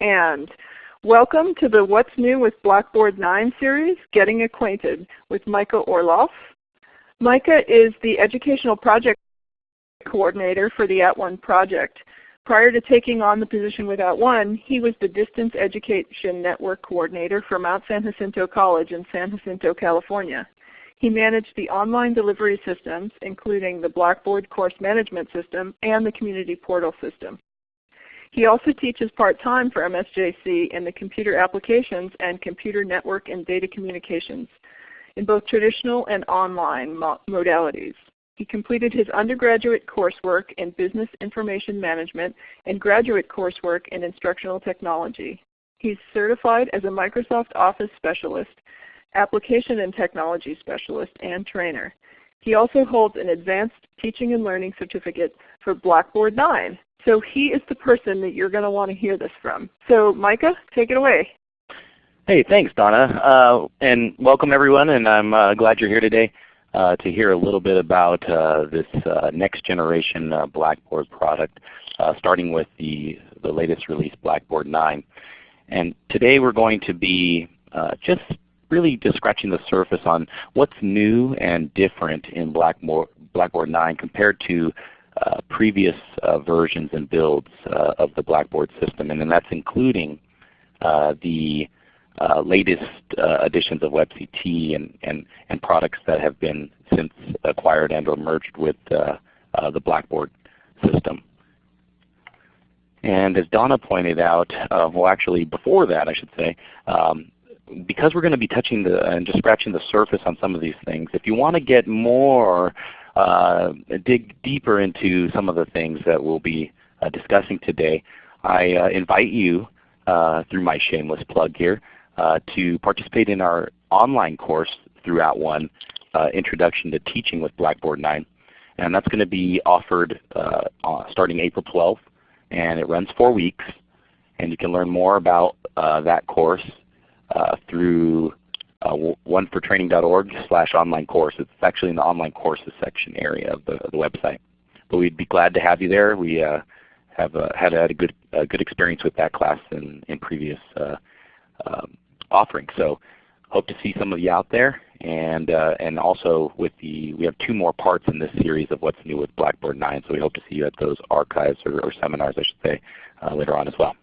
and welcome to the What's New with Blackboard 9 series, Getting Acquainted with Micah Orloff. Micah is the Educational Project Coordinator for the At @ONE project. Prior to taking on the position with At @ONE, he was the Distance Education Network Coordinator for Mount San Jacinto College in San Jacinto, California. He managed the online delivery systems, including the Blackboard Course Management System and the Community Portal System. He also teaches part-time for MSJC in the Computer Applications and Computer Network and Data Communications in both traditional and online modalities. He completed his undergraduate coursework in Business Information Management and graduate coursework in Instructional Technology. He's certified as a Microsoft Office Specialist Application and Technology Specialist, and Trainer. He also holds an Advanced Teaching and Learning Certificate for Blackboard 9. So he is the person that you're going to want to hear this from. So Micah, take it away. Hey, thanks Donna. Uh, and welcome everyone, and I'm uh, glad you're here today uh, to hear a little bit about uh, this uh, next generation uh, Blackboard product, starting with the, the latest release Blackboard 9. And today we're going to be just really just scratching the surface on what's new and different in Blackboard, Blackboard 9 compared to uh, previous uh, versions and builds uh, of the Blackboard system. And then that's including uh, the uh, latest uh, editions of WebCT and, and, and products that have been since acquired and or merged with the Blackboard system. And as Donna pointed out, well actually before that I should say, um, because we're going to be touching the, and just scratching the surface on some of these things, if you want to get more, uh, dig deeper into some of the things that we'll be uh, discussing today, I uh, invite you uh, through my shameless plug here uh, to participate in our online course through @ONE, uh, Introduction to Teaching with Blackboard 9. And that's going to be offered starting April 12th, and it runs four weeks. And you can learn more about that course through uh, onefortraining.org slash online course. It's actually in the online courses section area of the, of the website. But we'd be glad to have you there. We uh, have uh, had, had a good, a good experience with that class in, in previous uh, um, offerings. So hope to see some of you out there. And, uh, and also with the, we have two more parts in this series of what's new with Blackboard 9. So we hope to see you at those archives or, or seminars I should say later on as well.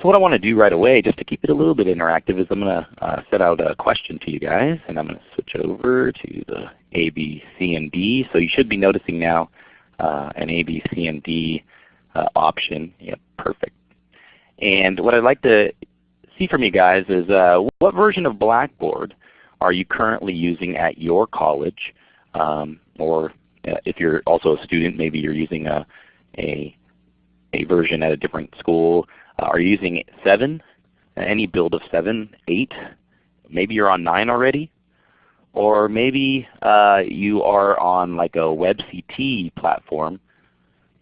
So what I want to do right away, just to keep it a little bit interactive, is I'm going to uh, set out a question to you guys, and I'm going to switch over to the A, B, C, and D. So you should be noticing now uh, an A, B, C, and D uh, option. Yep, perfect. And what I'd like to see from you guys is uh, what version of Blackboard are you currently using at your college? Um, or uh, if you're also a student, maybe you're using a, a, a version at a different school. Uh, are you using 7? Any build of 7, 8? Maybe you're on 9 already? Or maybe uh, you are on like a WebCT platform.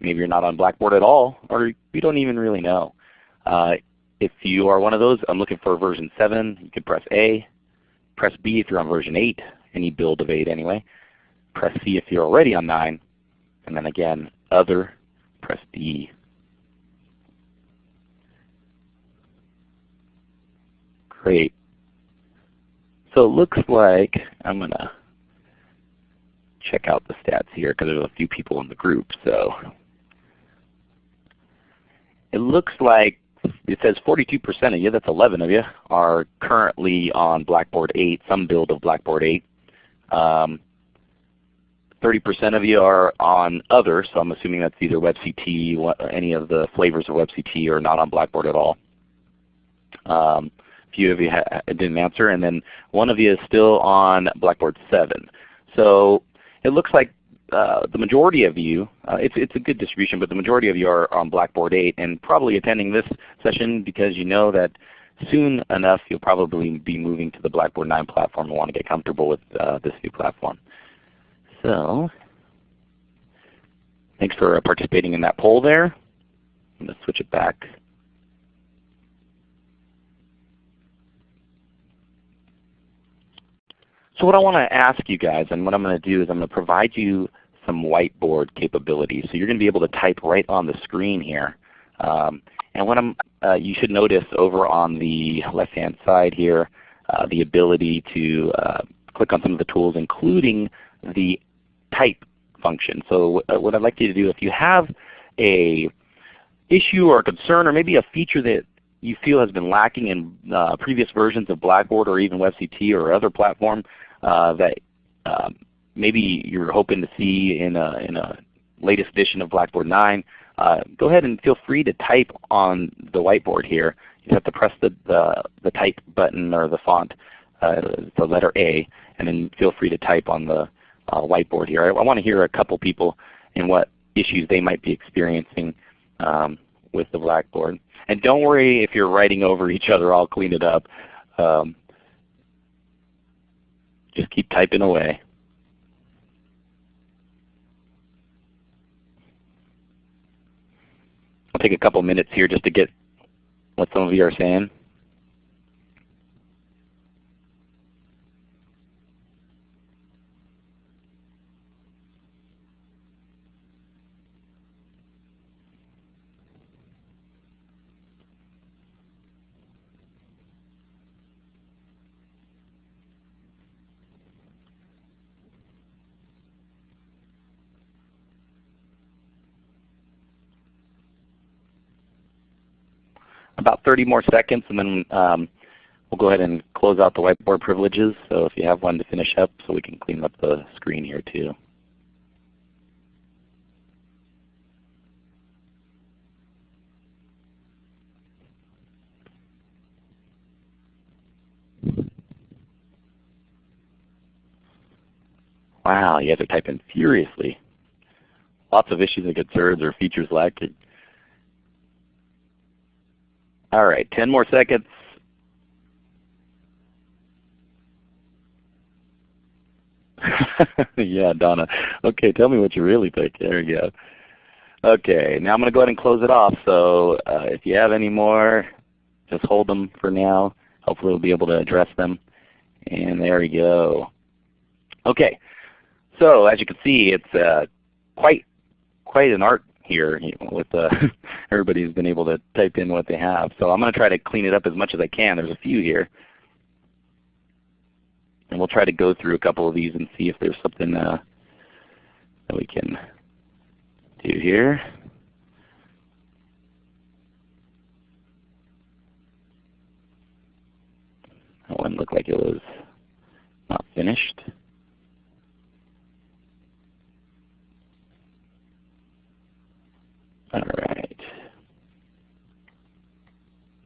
Maybe you're not on Blackboard at all, or you don't even really know. Uh, if you are one of those, I'm looking for version 7. You can press A. Press B if you're on version 8, any build of 8 anyway. Press C if you're already on 9. And then again, Other, press D. Great. So it looks like I'm going to check out the stats here because there's a few people in the group. So it looks like it says 42% of you, that's 11 of you, are currently on Blackboard 8, some build of Blackboard 8. 30% um, of you are on other, so I'm assuming that's either WebCT, any of the flavors of WebCT or not on Blackboard at all. Um, few of you didn't answer, and then one of you is still on Blackboard 7. So it looks like uh, the majority of you, uh, it's, it's a good distribution, but the majority of you are on Blackboard 8 and probably attending this session because you know that soon enough you'll probably be moving to the Blackboard 9 platform and want to get comfortable with uh, this new platform. So thanks for participating in that poll there. I'm going to switch it back So what I want to ask you guys and what I'm going to do is I'm going to provide you some whiteboard capabilities. So you're going to be able to type right on the screen here. Um, and what I'm, uh, you should notice over on the left-hand side here, uh, the ability to uh, click on some of the tools, including the type function. So uh, what I'd like you to do, if you have a issue or a concern or maybe a feature that you feel has been lacking in uh, previous versions of Blackboard or even WebCT or other platform that um, maybe you're hoping to see in a, in a latest edition of Blackboard 9, uh, go ahead and feel free to type on the whiteboard here. You have to press the, the, the type button or the font, uh, the letter A, and then feel free to type on the uh, whiteboard here. I, I want to hear a couple people and what issues they might be experiencing um, with the Blackboard. And don't worry if you're writing over each other, I'll clean it up. Um, just keep typing away. I'll take a couple minutes here just to get what some of you are saying. about 30 more seconds and then um, we'll go ahead and close out the whiteboard privileges. So if you have one to finish up so we can clean up the screen here too. Wow, you guys are typing furiously. Lots of issues and concerns or features lacking. All right, 10 more seconds. yeah, Donna. Okay, tell me what you really think. There you go. Okay, now I'm going to go ahead and close it off. So uh, if you have any more, just hold them for now. Hopefully we'll be able to address them. And there we go. Okay, so as you can see, it's uh, quite quite an art here with uh, everybody's been able to type in what they have. So I'm going to try to clean it up as much as I can. There's a few here. And we'll try to go through a couple of these and see if there's something uh, that we can do here. That one looked like it was not finished. All right.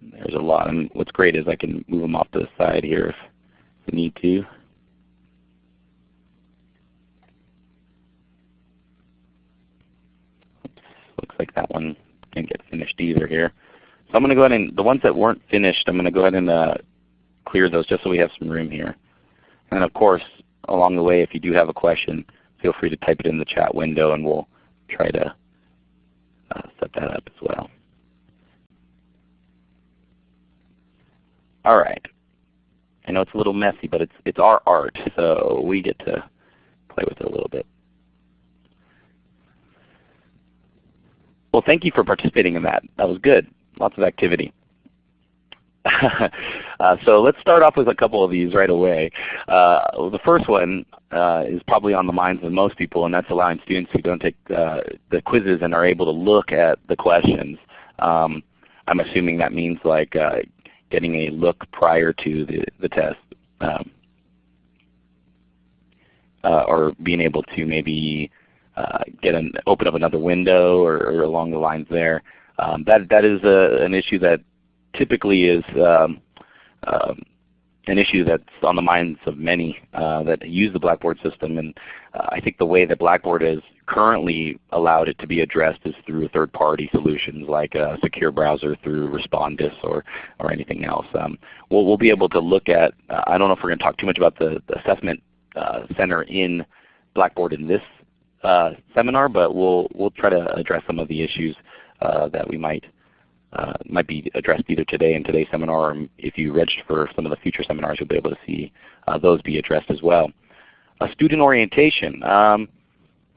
There's a lot. And what's great is I can move them off to the side here if I need to. Looks like that one didn't get finished either here. So I'm going to go ahead and, the ones that weren't finished, I'm going to go ahead and uh, clear those just so we have some room here. And of course, along the way, if you do have a question, feel free to type it in the chat window and we'll try to uh, set that up as well. All right. I know it's a little messy, but it's it's our art, so we get to play with it a little bit. Well, thank you for participating in that. That was good. Lots of activity. uh, so let's start off with a couple of these right away. Uh, the first one uh, is probably on the minds of most people, and that's allowing students who don't take uh, the quizzes and are able to look at the questions. Um, I'm assuming that means like uh, getting a look prior to the, the test. Um, uh, or being able to maybe get an open up another window or, or along the lines there. Um, that that is a, an issue that typically is um, um, an issue that's on the minds of many uh, that use the Blackboard system. And uh, I think the way that Blackboard has currently allowed it to be addressed is through third-party solutions like a secure browser through Respondus or, or anything else. Um, we'll, we'll be able to look at, uh, I don't know if we're going to talk too much about the, the assessment uh, center in Blackboard in this uh, seminar, but we'll, we'll try to address some of the issues uh, that we might uh, might be addressed either today in today's seminar, or if you register for some of the future seminars, you'll be able to see uh, those be addressed as well. Uh, student orientation. Um,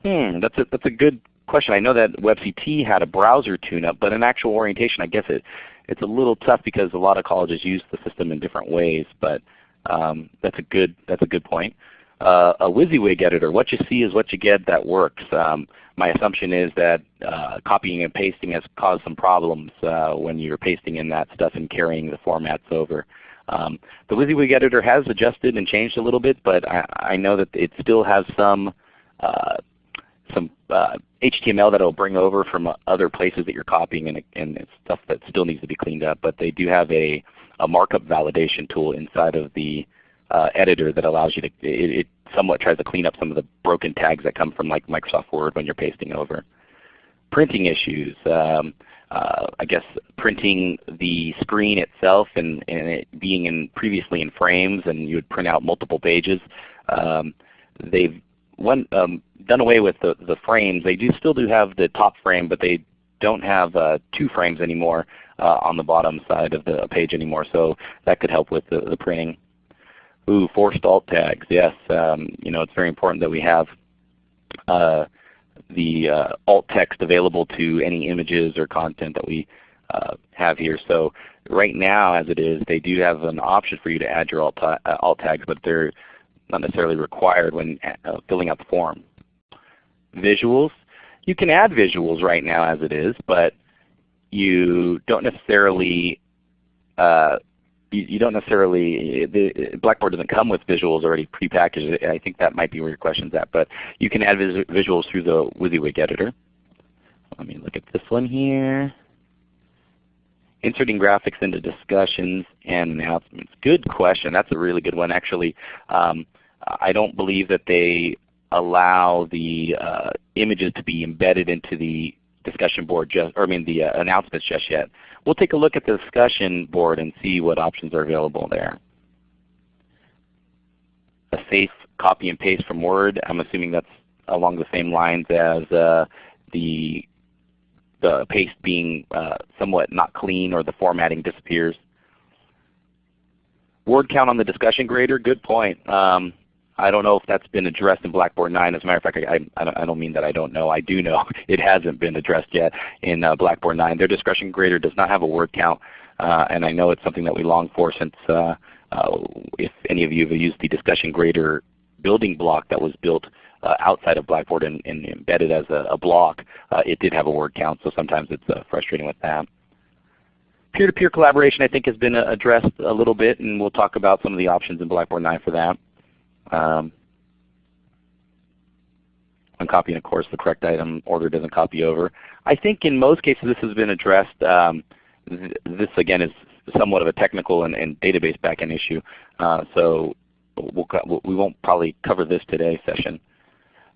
Hmm, that's a, that's a good question. I know that WebCT had a browser tune-up, but in actual orientation I guess it, it's a little tough because a lot of colleges use the system in different ways. But um, that's a good that's a good point. Uh, a WYSIWYG editor, what you see is what you get. That works. Um, my assumption is that uh, copying and pasting has caused some problems uh, when you're pasting in that stuff and carrying the formats over. Um, the WYSIWYG editor has adjusted and changed a little bit, but I, I know that it still has some uh, some uh, HTML that it'll bring over from other places that you're copying and, and stuff that still needs to be cleaned up. But they do have a, a markup validation tool inside of the uh, editor that allows you to, it, it, somewhat tries to clean up some of the broken tags that come from like Microsoft Word when you're pasting over. Printing issues. Um, uh, I guess printing the screen itself and, and it being in previously in frames and you would print out multiple pages. Um, they've um, done away with the, the frames. They do still do have the top frame, but they don't have uh, two frames anymore uh, on the bottom side of the page anymore. So that could help with the, the printing. Ooh, forced alt tags. Yes, um, you know it's very important that we have uh, the uh, alt text available to any images or content that we uh, have here. So right now as it is, they do have an option for you to add your alt, uh, alt tags, but they're not necessarily required when uh, filling out the form. Visuals. You can add visuals right now as it is, but you don't necessarily uh, you, you, don't necessarily the, Blackboard doesn't come with visuals already prepackaged. I think that might be where your question's at. But you can add vis visuals through the WYSIWYG editor. Let me look at this one here. Inserting graphics into discussions and announcements. Good question. That's a really good one. Actually, um, I don't believe that they allow the uh, images to be embedded into the discussion board just, or I mean the uh, announcements just yet. We'll take a look at the discussion board and see what options are available there. A safe copy and paste from Word. I'm assuming that's along the same lines as uh, the the paste being uh, somewhat not clean or the formatting disappears. Word count on the discussion grader, good point. Um, I don't know if that's been addressed in Blackboard 9. As a matter of fact, I, I, I don't mean that I don't know. I do know it hasn't been addressed yet in uh, Blackboard 9. Their discussion grader does not have a word count, uh, and I know it's something that we long for since uh, uh if any of you have used the discussion grader building block that was built uh, outside of Blackboard and, and embedded as a, a block, uh, it did have a word count, so sometimes it's frustrating with that. Peer-to-peer -peer collaboration I think has been addressed a little bit, and we'll talk about some of the options in Blackboard 9 for that. Um, when copying of course the correct item order doesn't copy over. I think in most cases this has been addressed. Um, th this again is somewhat of a technical and, and database backend issue. Uh, so we'll, we won't probably cover this today session.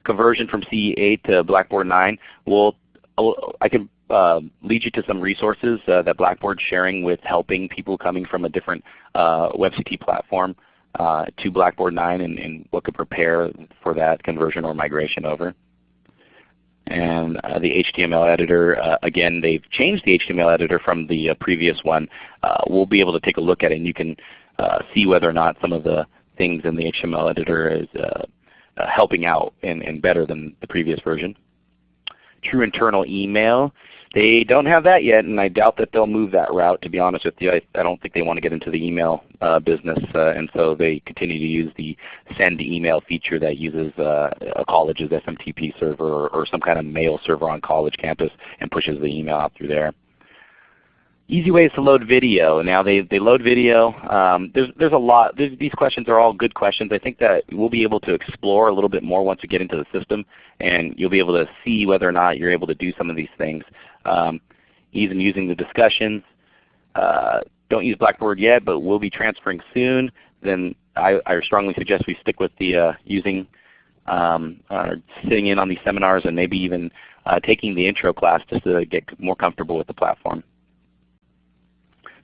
Conversion from CE8 to Blackboard 9. We'll, I can uh, lead you to some resources uh, that Blackboard's sharing with helping people coming from a different uh, WebCT platform uh, to Blackboard 9 and, and, what could prepare for that conversion or migration over. And uh, the HTML editor, uh, again, they've changed the HTML editor from the uh, previous one. Uh, we'll be able to take a look at it and you can uh, see whether or not some of the things in the HTML editor is helping out and, and better than the previous version. True internal email. They don't have that yet, and I doubt that they'll move that route. To be honest with you, I, I don't think they want to get into the email uh, business, uh, and so they continue to use the send email feature that uses uh, a college's SMTP server or, or some kind of mail server on college campus and pushes the email out through there. Easy ways to load video. Now they, they load video. Um, there's, there's a lot. There's, these questions are all good questions. I think that we'll be able to explore a little bit more once we get into the system and you'll be able to see whether or not you're able to do some of these things. Um, even using the discussions. Uh, don't use Blackboard yet, but we'll be transferring soon. Then I, I strongly suggest we stick with the uh, using um, uh, sitting in on these seminars and maybe even uh, taking the intro class just to get more comfortable with the platform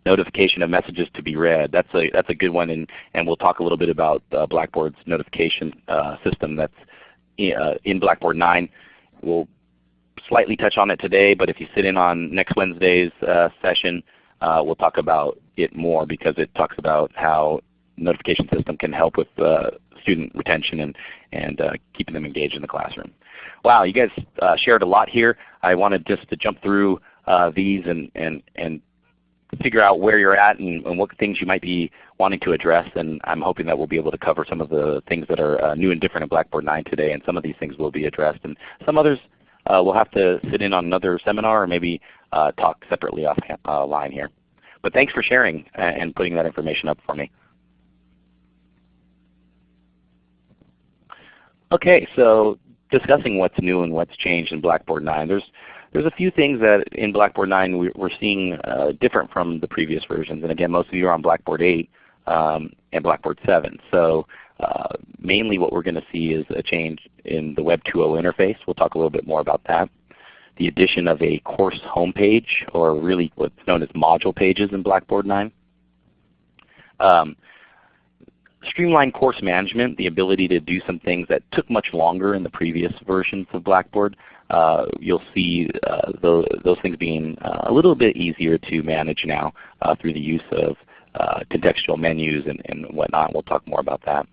notification of messages to be read. That's a that's a good one, and and we'll talk a little bit about uh, Blackboard's notification uh, system that's in, uh, in Blackboard 9. We'll slightly touch on it today, but if you sit in on next Wednesday's uh, session, uh, we'll talk about it more because it talks about how notification system can help with uh, student retention and, and uh, keeping them engaged in the classroom. Wow, you guys uh, shared a lot here. I wanted just to jump through uh, these and, and, and figure out where you're at and, and, what things you might be wanting to address. And I'm hoping that we'll be able to cover some of the things that are uh, new and different in Blackboard 9 today. And some of these things will be addressed. And some others we'll have to sit in on another seminar or maybe uh, talk separately offline uh, here. But thanks for sharing and putting that information up for me. Okay, so discussing what's new and what's changed in Blackboard 9. There's there's a few things that in Blackboard 9 we, are seeing uh, different from the previous versions. And again, most of you are on Blackboard 8 um, and Blackboard 7. So uh, mainly what we're going to see is a change in the Web 2.0 interface. We'll talk a little bit more about that. The addition of a course homepage, or really what's known as module pages in Blackboard 9. Um, streamlined course management, the ability to do some things that took much longer in the previous versions of Blackboard. Uh, you'll see uh, those, those, things being uh, a little bit easier to manage now uh, through the use of contextual menus and, and whatnot. We'll talk more about that.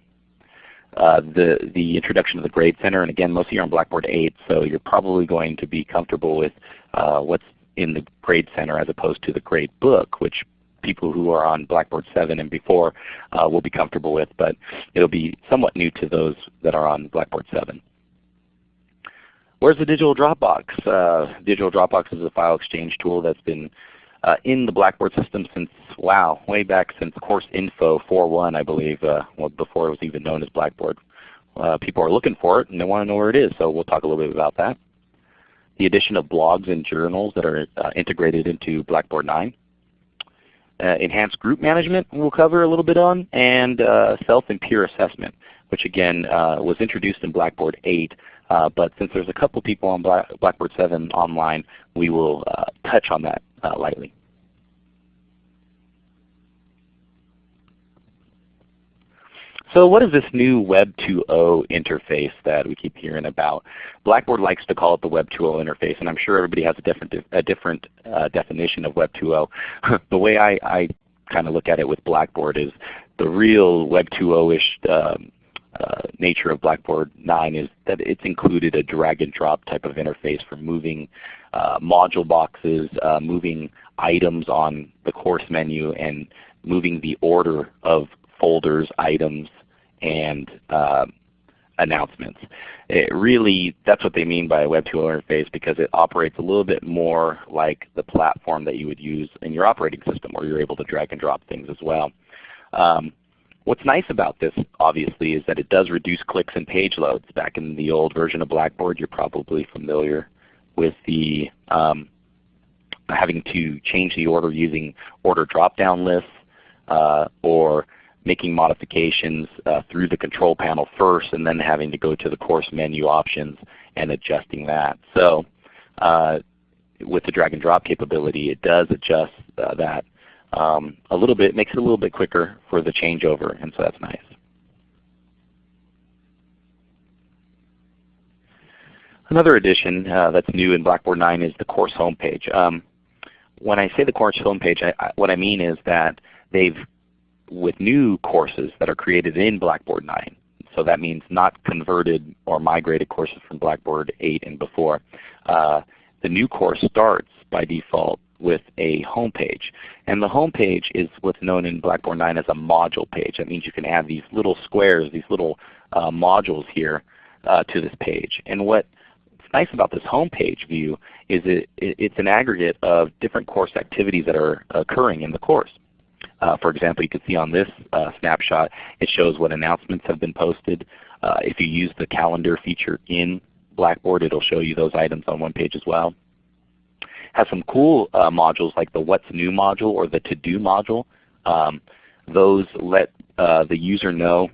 Uh, the, the introduction of the Grade Center, and again most of you are on Blackboard 8, so you're probably going to be comfortable with what's in the Grade Center as opposed to the Grade Book, which people who are on Blackboard 7 and before uh, will be comfortable with, but it will be somewhat new to those that are on Blackboard 7. Where's the Digital Dropbox? Uh, Digital Dropbox is a file exchange tool that's been uh, in the Blackboard system since, wow, way back since Course Info 4.1 I believe, uh, well, before it was even known as Blackboard. Uh, people are looking for it and they want to know where it is, so we'll talk a little bit about that. The addition of blogs and journals that are uh, integrated into Blackboard 9 uh, enhanced group management we'll cover a little bit on, and uh, self and peer assessment, which again was introduced in Blackboard 8. Uh, but since there's a couple people on Black Blackboard 7 online, we will uh, touch on that uh, lightly. So what is this new Web 2.0 interface that we keep hearing about? Blackboard likes to call it the Web 2.0 interface, and I'm sure everybody has a different, a different uh, definition of Web 2.0. the way I, I kind of look at it with Blackboard is the real Web 2.0-ish um, uh, nature of Blackboard 9 is that it's included a drag and drop type of interface for moving uh, module boxes, uh, moving items on the course menu, and moving the order of folders, items, and uh, announcements. It really, that's what they mean by a Web 2.0 interface because it operates a little bit more like the platform that you would use in your operating system where you're able to drag and drop things as well. Um, what's nice about this obviously is that it does reduce clicks and page loads. Back in the old version of Blackboard you're probably familiar with the um, having to change the order using order drop-down lists uh, or making modifications uh, through the control panel first and then having to go to the course menu options and adjusting that. So uh, with the drag and drop capability it does adjust uh, that um, a little bit, makes it a little bit quicker for the changeover and so that's nice. Another addition uh, that's new in Blackboard 9 is the course homepage. Um, when I say the course homepage, I, I, what I mean is that they've with new courses that are created in Blackboard 9. So that means not converted or migrated courses from Blackboard 8 and before. Uh, the new course starts by default with a home page. And the home page is what's known in Blackboard 9 as a module page. That means you can add these little squares, these little uh, modules here uh, to this page. And what's nice about this home page view is it, it, it's an aggregate of different course activities that are occurring in the course. Uh, for example, you can see on this uh, snapshot it shows what announcements have been posted. Uh, if you use the calendar feature in Blackboard it will show you those items on one page as well. Has some cool modules like the What's New module or the To Do module. Um, those let the user know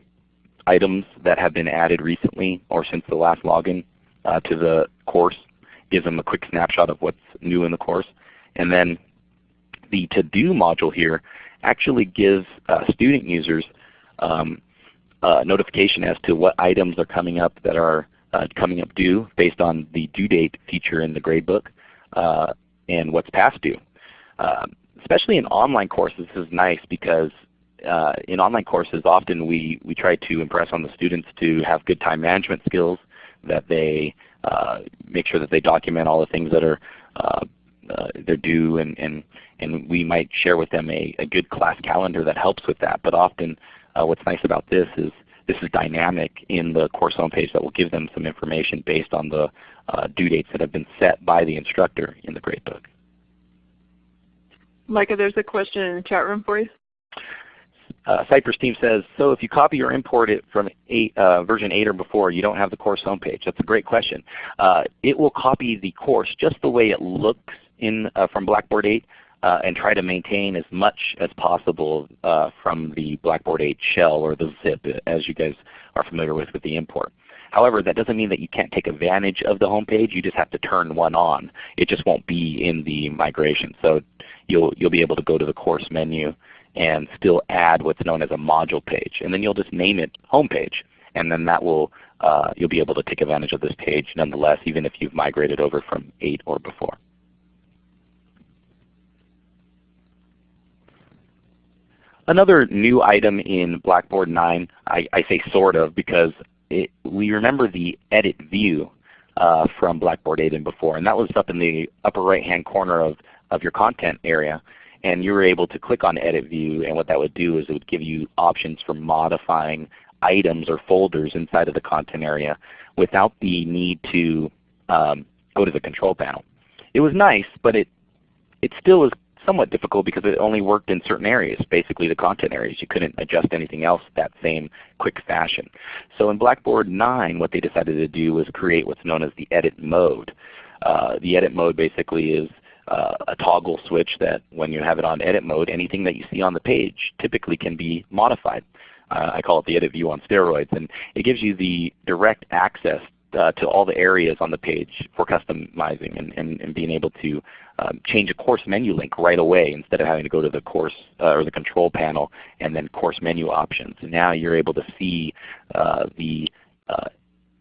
items that have been added recently or since the last login uh, to the course. Gives them a quick snapshot of what's new in the course. And then the To Do module here actually give uh, student users um, notification as to what items are coming up that are uh, coming up due based on the due date feature in the gradebook uh, and what's past due. Um, especially in online courses this is nice because uh, in online courses, often we, we try to impress on the students to have good time management skills, that they uh, make sure that they document all the things that are uh, they're due, and, and, and we might share with them a, a good class calendar that helps with that. But often uh, what's nice about this is this is dynamic in the course homepage that will give them some information based on the uh, due dates that have been set by the instructor in the gradebook. Micah, there's a question in the chat room for you. Uh, Cypress team says, so if you copy or import it from eight, uh, version 8 or before, you don't have the course homepage. That's a great question. Uh, it will copy the course just the way it looks in uh, from Blackboard 8 uh, and try to maintain as much as possible uh, from the Blackboard 8 shell or the zip as you guys are familiar with with the import. However, that doesn't mean that you can't take advantage of the homepage. You just have to turn one on. It just won't be in the migration. So you'll, you'll be able to go to the course menu and still add what's known as a module page. And then you'll just name it homepage. And then that will uh, you'll be able to take advantage of this page nonetheless, even if you've migrated over from 8 or before. Another new item in Blackboard 9, I, I say sort of because it, we remember the edit view uh, from Blackboard 8 and before, and that was up in the upper right hand corner of, of your content area. And you were able to click on Edit View, and what that would do is it would give you options for modifying items or folders inside of the content area without the need to um, go to the control panel. It was nice, but it, it still is somewhat difficult because it only worked in certain areas, basically the content areas. You couldn't adjust anything else that same quick fashion. So in Blackboard 9 what they decided to do was create what's known as the edit mode. Uh, the edit mode basically is uh, a toggle switch that when you have it on edit mode, anything that you see on the page typically can be modified. Uh, I call it the edit view on steroids. And it gives you the direct access uh, to all the areas on the page for customizing and, and, and being able to um, change a course menu link right away instead of having to go to the course uh, or the control panel and then course menu options. And now you're able to see uh, the uh,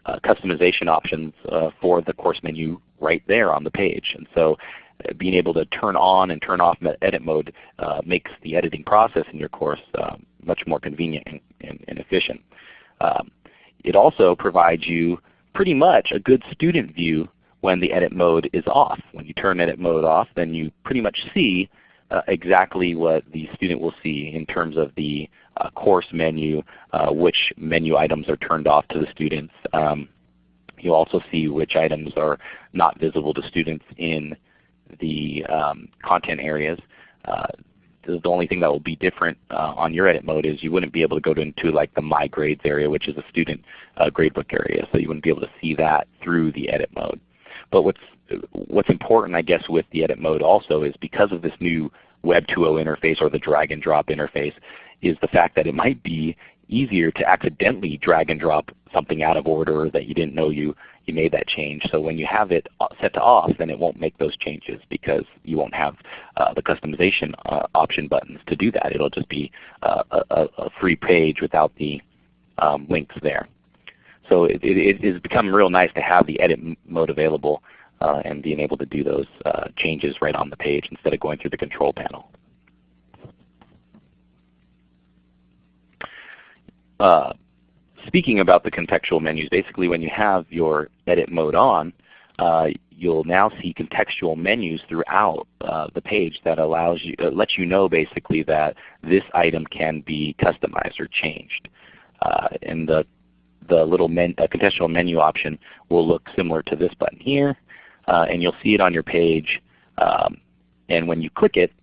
uh, customization options uh, for the course menu right there on the page. And so being able to turn on and turn off edit mode makes the editing process in your course um, much more convenient and, and, and efficient. Um, it also provides you pretty much a good student view when the edit mode is off. When you turn edit mode off, then you pretty much see uh, exactly what the student will see in terms of the uh, course menu, uh, which menu items are turned off to the students. Um, you'll also see which items are not visible to students in the um, content areas. The only thing that will be different uh, on your edit mode is you wouldn't be able to go into like the My Grades area, which is a student uh, gradebook area. So you wouldn't be able to see that through the edit mode. But what's what's important, I guess, with the edit mode also is because of this new Web 2.0 interface or the drag and drop interface, is the fact that it might be easier to accidentally drag and drop something out of order that you didn't know you you made that change. So when you have it set to off, then it won't make those changes because you won't have uh, the customization uh, option buttons to do that. It'll just be uh, a, a, free page without the um, links there. So it, it, it has become real nice to have the edit mode available uh, and being able to do those uh, changes right on the page instead of going through the control panel. Uh, speaking about the contextual menus, basically when you have your edit mode on, uh, you'll now see contextual menus throughout uh, the page that allows you, uh, lets you know basically that this item can be customized or changed. Uh, and the, the little men, uh, contextual menu option will look similar to this button here. And you'll see it on your page. Um, and when you click it,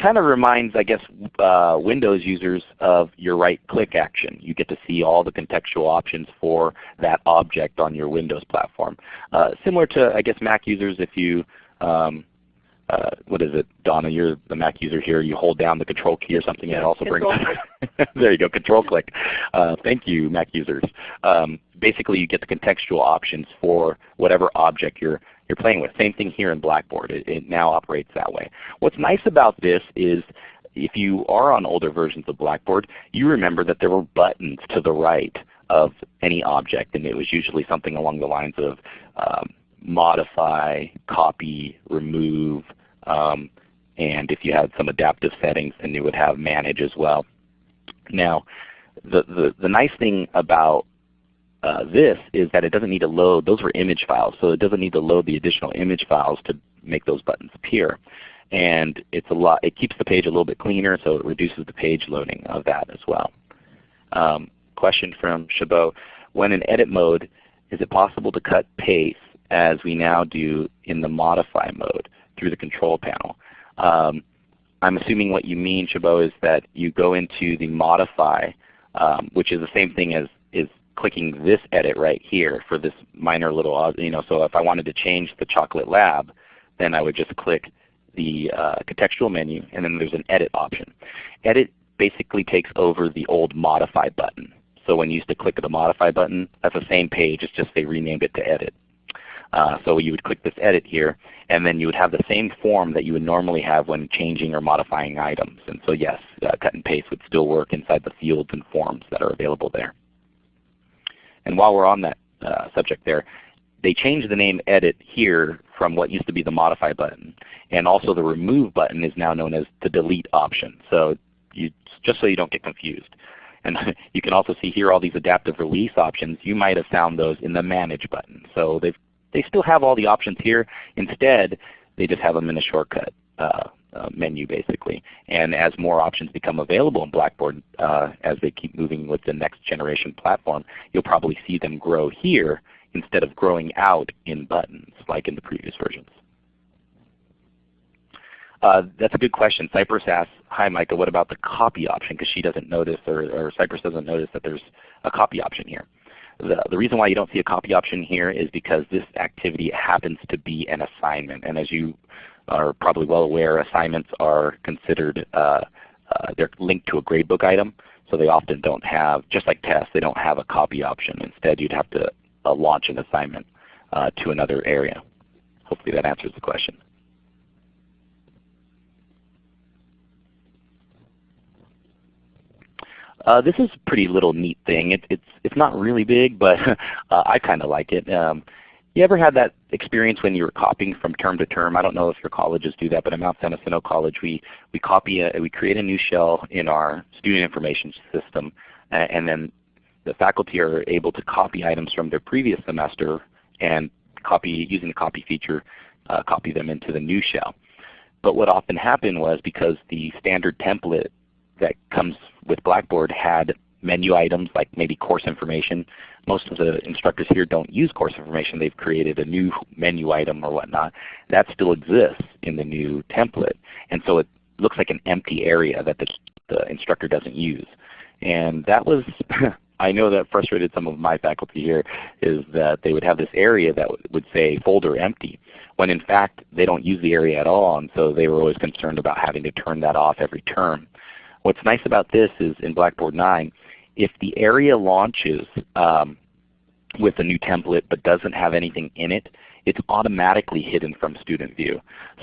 kind of reminds, I guess, uh, Windows users of your right-click action. You get to see all the contextual options for that object on your Windows platform. Uh, similar to, I guess, Mac users if you, um, uh, what is it, Donna, you're the Mac user here, you hold down the control key or something and it also brings there you go, control click. Uh, thank you Mac users. Um, basically you get the contextual options for whatever object you're you're playing with. Same thing here in Blackboard. It, it now operates that way. What's nice about this is if you are on older versions of Blackboard, you remember that there were buttons to the right of any object, and it was usually something along the lines of um, modify, copy, remove, um, And if you had some adaptive settings, then you would have manage as well. Now, the, the, the nice thing about uh, this is that it doesn't need to load, those were image files, so it doesn't need to load the additional image files to make those buttons appear. And it's a lot, it keeps the page a little bit cleaner, so it reduces the page loading of that as well. Um, question from Chabot. When in edit mode, is it possible to cut paste as we now do in the modify mode through the control panel? Um, I'm assuming what you mean, Chabot, is that you go into the modify, um, which is the same thing as is clicking this edit right here for this minor little, you know, so if I wanted to change the chocolate lab, then I would just click the uh, contextual menu and then there's an edit option. Edit basically takes over the old modify button. So when you used to click the modify button, that's the same page, it's just they renamed it to edit. Uh, so you would click this edit here, and then you would have the same form that you would normally have when changing or modifying items. And so yes, uh, cut and paste would still work inside the fields and forms that are available there. And while we're on that uh, subject there, they changed the name edit here from what used to be the modify button. And also the remove button is now known as the delete option. So you, just so you don't get confused. And you can also see here all these adaptive release options. You might have found those in the Manage button. So they they still have all the options here. Instead, they just have them in a shortcut uh, uh, menu basically. And as more options become available in Blackboard uh, as they keep moving with the next generation platform, you'll probably see them grow here instead of growing out in buttons like in the previous versions. Uh, that's a good question. Cypress asks, hi Micah, what about the copy option? Because she doesn't notice, or, or Cypress doesn't notice that there's a copy option here. The, the reason why you don't see a copy option here is because this activity happens to be an assignment. And as you are probably well aware, assignments are considered, uh, uh, they're linked to a gradebook item. So they often don't have, just like tests, they don't have a copy option. Instead you'd have to uh, launch an assignment uh, to another area. Hopefully that answers the question. Uh, this is a pretty little neat thing. It, it's it's not really big, but uh, I kind of like it. Um, you ever had that experience when you were copying from term to term? I don't know if your colleges do that, but at Mount San Jacinto College, we we copy a, we create a new shell in our student information system, and then the faculty are able to copy items from their previous semester and copy using the copy feature, uh, copy them into the new shell. But what often happened was because the standard template that comes with Blackboard had menu items like maybe course information. Most of the instructors here don't use course information. They've created a new menu item or whatnot. That still exists in the new template. And so it looks like an empty area that the, the instructor doesn't use. And that was, I know that frustrated some of my faculty here, is that they would have this area that would say folder empty, when in fact they don't use the area at all. And so they were always concerned about having to turn that off every term. What's nice about this is in Blackboard 9, if the area launches um, with a new template but doesn't have anything in it, it's automatically hidden from student view.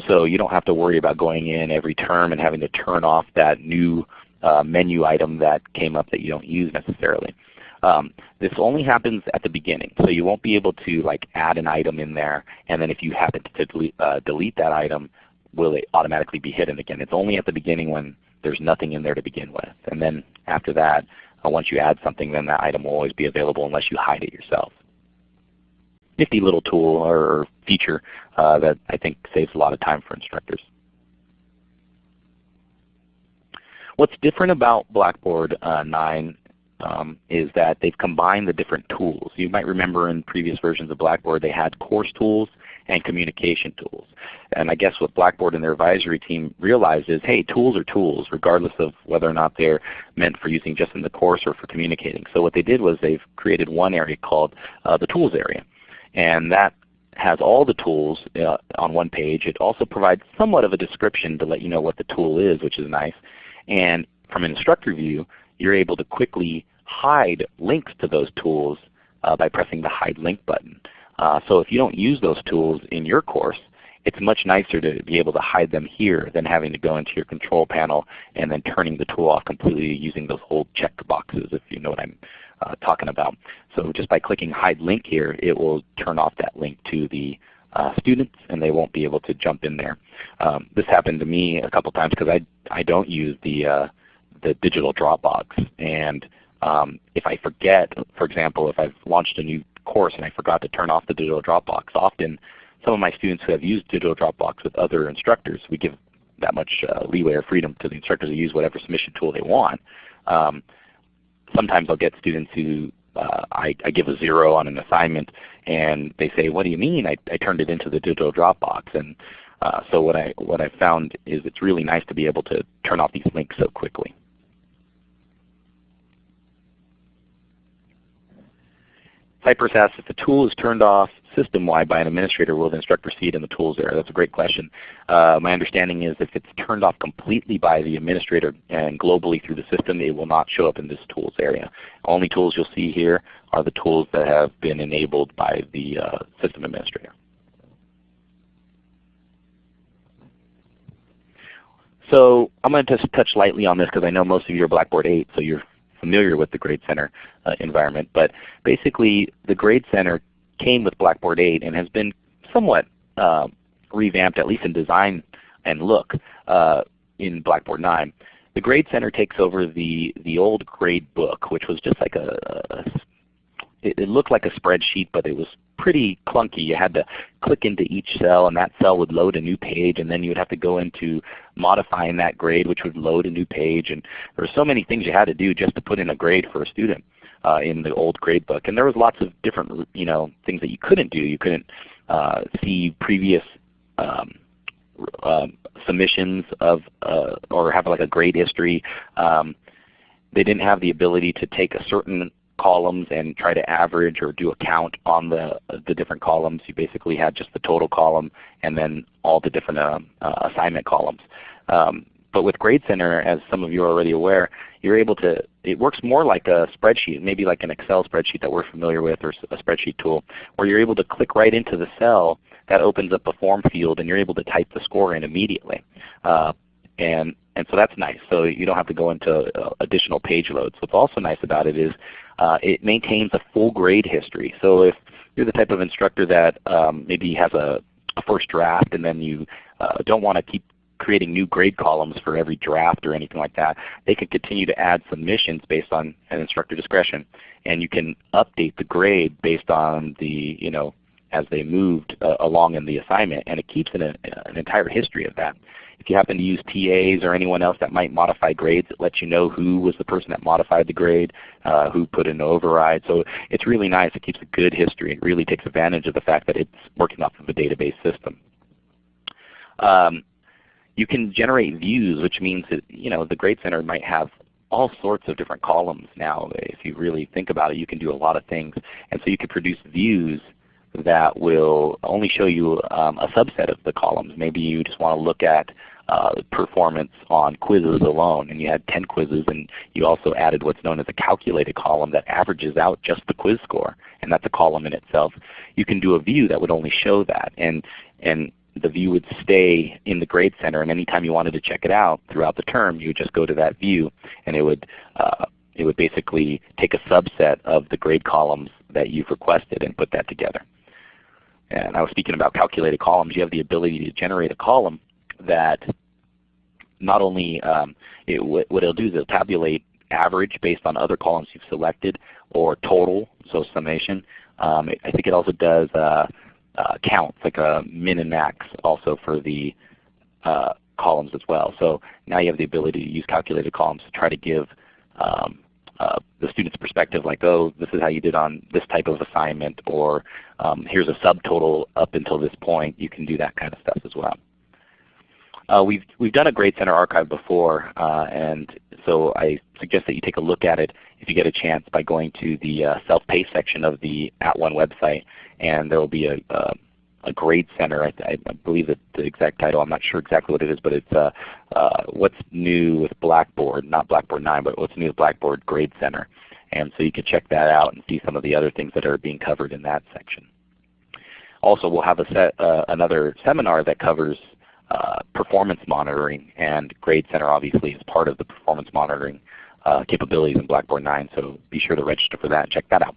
So you don't have to worry about going in every term and having to turn off that new uh, menu item that came up that you don't use necessarily. Um, this only happens at the beginning, so you won't be able to like add an item in there, and then if you happen to delete, uh, delete that item, will it automatically be hidden again? It's only at the beginning when there's nothing in there to begin with. And then after that, uh, once you add something, then that item will always be available unless you hide it yourself. Nifty little tool or feature uh, that I think saves a lot of time for instructors. What's different about Blackboard uh, 9 um, is that they've combined the different tools. You might remember in previous versions of Blackboard they had course tools and communication tools. And I guess what Blackboard and their advisory team realized is, hey, tools are tools regardless of whether or not they're meant for using just in the course or for communicating. So what they did was they've created one area called uh, the tools area. And that has all the tools uh, on one page. It also provides somewhat of a description to let you know what the tool is, which is nice. And from an instructor view, you're able to quickly hide links to those tools uh, by pressing the Hide Link button. Uh, so if you don't use those tools in your course, it's much nicer to be able to hide them here than having to go into your control panel and then turning the tool off completely using those old check boxes if you know what I'm uh, talking about. So just by clicking Hide Link here, it will turn off that link to the uh, students and they won't be able to jump in there. Um, this happened to me a couple times because I, I don't use the, uh, the digital Dropbox. And um, if I forget, for example, if I've launched a new course and I forgot to turn off the digital Dropbox, often some of my students who have used digital Dropbox with other instructors, we give that much uh, leeway or freedom to the instructors to use whatever submission tool they want. Um, sometimes I'll get students who uh, I, I, give a zero on an assignment and they say, what do you mean? I, I turned it into the digital Dropbox. And uh, so what I, what I found is it's really nice to be able to turn off these links so quickly. Asks if the tool is turned off system-wide by an administrator, will the instructor see it in the tools area? That's a great question. Uh, my understanding is if it's turned off completely by the administrator and globally through the system, it will not show up in this tools area. Only tools you'll see here are the tools that have been enabled by the uh, system administrator. So I'm going to just touch lightly on this because I know most of you are Blackboard 8, so you're familiar with the Grade Center uh, environment. But basically the Grade Center came with Blackboard 8 and has been somewhat uh, revamped, at least in design and look, uh, in Blackboard 9. The Grade Center takes over the, the old grade book, which was just like a, a it, it, looked like a spreadsheet, but it was pretty clunky. You had to click into each cell and that cell would load a new page and then you would have to go into modifying that grade which would load a new page. And there were so many things you had to do just to put in a grade for a student uh, in the old grade book. And there was lots of different you know, things that you couldn't do. You couldn't uh, see previous um, uh, submissions of uh, or have like a grade history. Um, they didn't have the ability to take a certain columns and try to average or do a count on the, the different columns. You basically had just the total column and then all the different uh, uh, assignment columns. Um, but with Grade Center, as some of you are already aware, you're able to, it works more like a spreadsheet, maybe like an Excel spreadsheet that we're familiar with or a spreadsheet tool, where you're able to click right into the cell that opens up a form field and you're able to type the score in immediately. Uh, and, and so that's nice. So you don't have to go into uh, additional page loads. What's also nice about it is uh, it maintains a full grade history. So if you're the type of instructor that um, maybe has a, a, first draft and then you uh, don't want to keep creating new grade columns for every draft or anything like that, they can continue to add submissions based on an instructor discretion. And you can update the grade based on the, you know, as they moved uh, along in the assignment. And it keeps an, an entire history of that. If you happen to use TAs or anyone else that might modify grades, it lets you know who was the person that modified the grade, uh, who put in an override. So it's really nice. It keeps a good history. It really takes advantage of the fact that it's working off of a database system. Um, you can generate views, which means that you know the Grade Center might have all sorts of different columns now. If you really think about it, you can do a lot of things. And so you can produce views that will only show you um, a subset of the columns. Maybe you just want to look at uh, performance on quizzes alone and you had 10 quizzes and you also added what's known as a calculated column that averages out just the quiz score and that's a column in itself. You can do a view that would only show that and, and the view would stay in the Grade Center and anytime you wanted to check it out throughout the term you would just go to that view and it would, uh, it would basically take a subset of the grade columns that you've requested and put that together. And I was speaking about calculated columns. You have the ability to generate a column that not only um, it, what it'll do is it'll tabulate average based on other columns you've selected or total, so summation. Um, I think it also does uh, uh, counts, like a min and max also for the uh, columns as well. So now you have the ability to use calculated columns to try to give um, uh, the student's perspective like, oh, this is how you did on this type of assignment, or um, here's a subtotal up until this point. You can do that kind of stuff as well. Uh, we've, we've done a Grade Center archive before, uh, and so I suggest that you take a look at it if you get a chance by going to the uh, self-pay section of the At @ONE website, and there will be a, a, a Grade Center. I, I, believe that the exact title, I'm not sure exactly what it is, but it's uh, uh, What's New with Blackboard, not Blackboard 9, but What's New with Blackboard Grade Center. And so you can check that out and see some of the other things that are being covered in that section. Also, we'll have a set, uh, another seminar that covers uh, performance monitoring, and Grade Center obviously is part of the performance monitoring uh, capabilities in Blackboard 9, so be sure to register for that and check that out.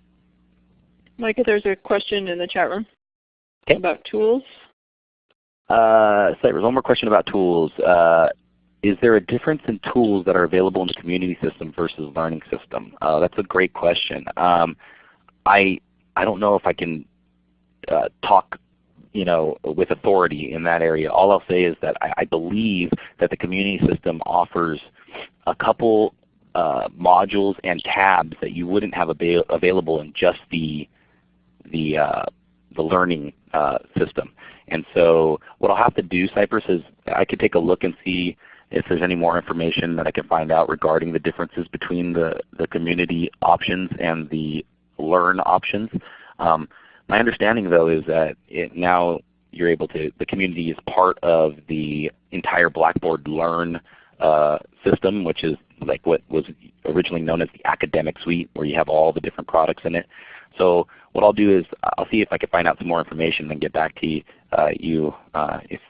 Micah, there's a question in the chat room. Okay. About tools? Uh, so there's one more question about tools. Uh, is there a difference in tools that are available in the community system versus learning system? Uh, that's a great question. Um, I I don't know if I can uh, talk you know, with authority in that area. All I'll say is that I, I believe that the community system offers a couple uh, modules and tabs that you wouldn't have avail available in just the the uh, the learning uh, system. And so what I'll have to do, Cypress, is I could take a look and see if there's any more information that I can find out regarding the differences between the, the community options and the learn options. Um, my understanding though is that now you're able to, the community is part of the entire Blackboard Learn uh, system, which is like what was originally known as the academic suite where you have all the different products in it. So what I'll do is I'll see if I can find out some more information and get back to you, uh, you uh, if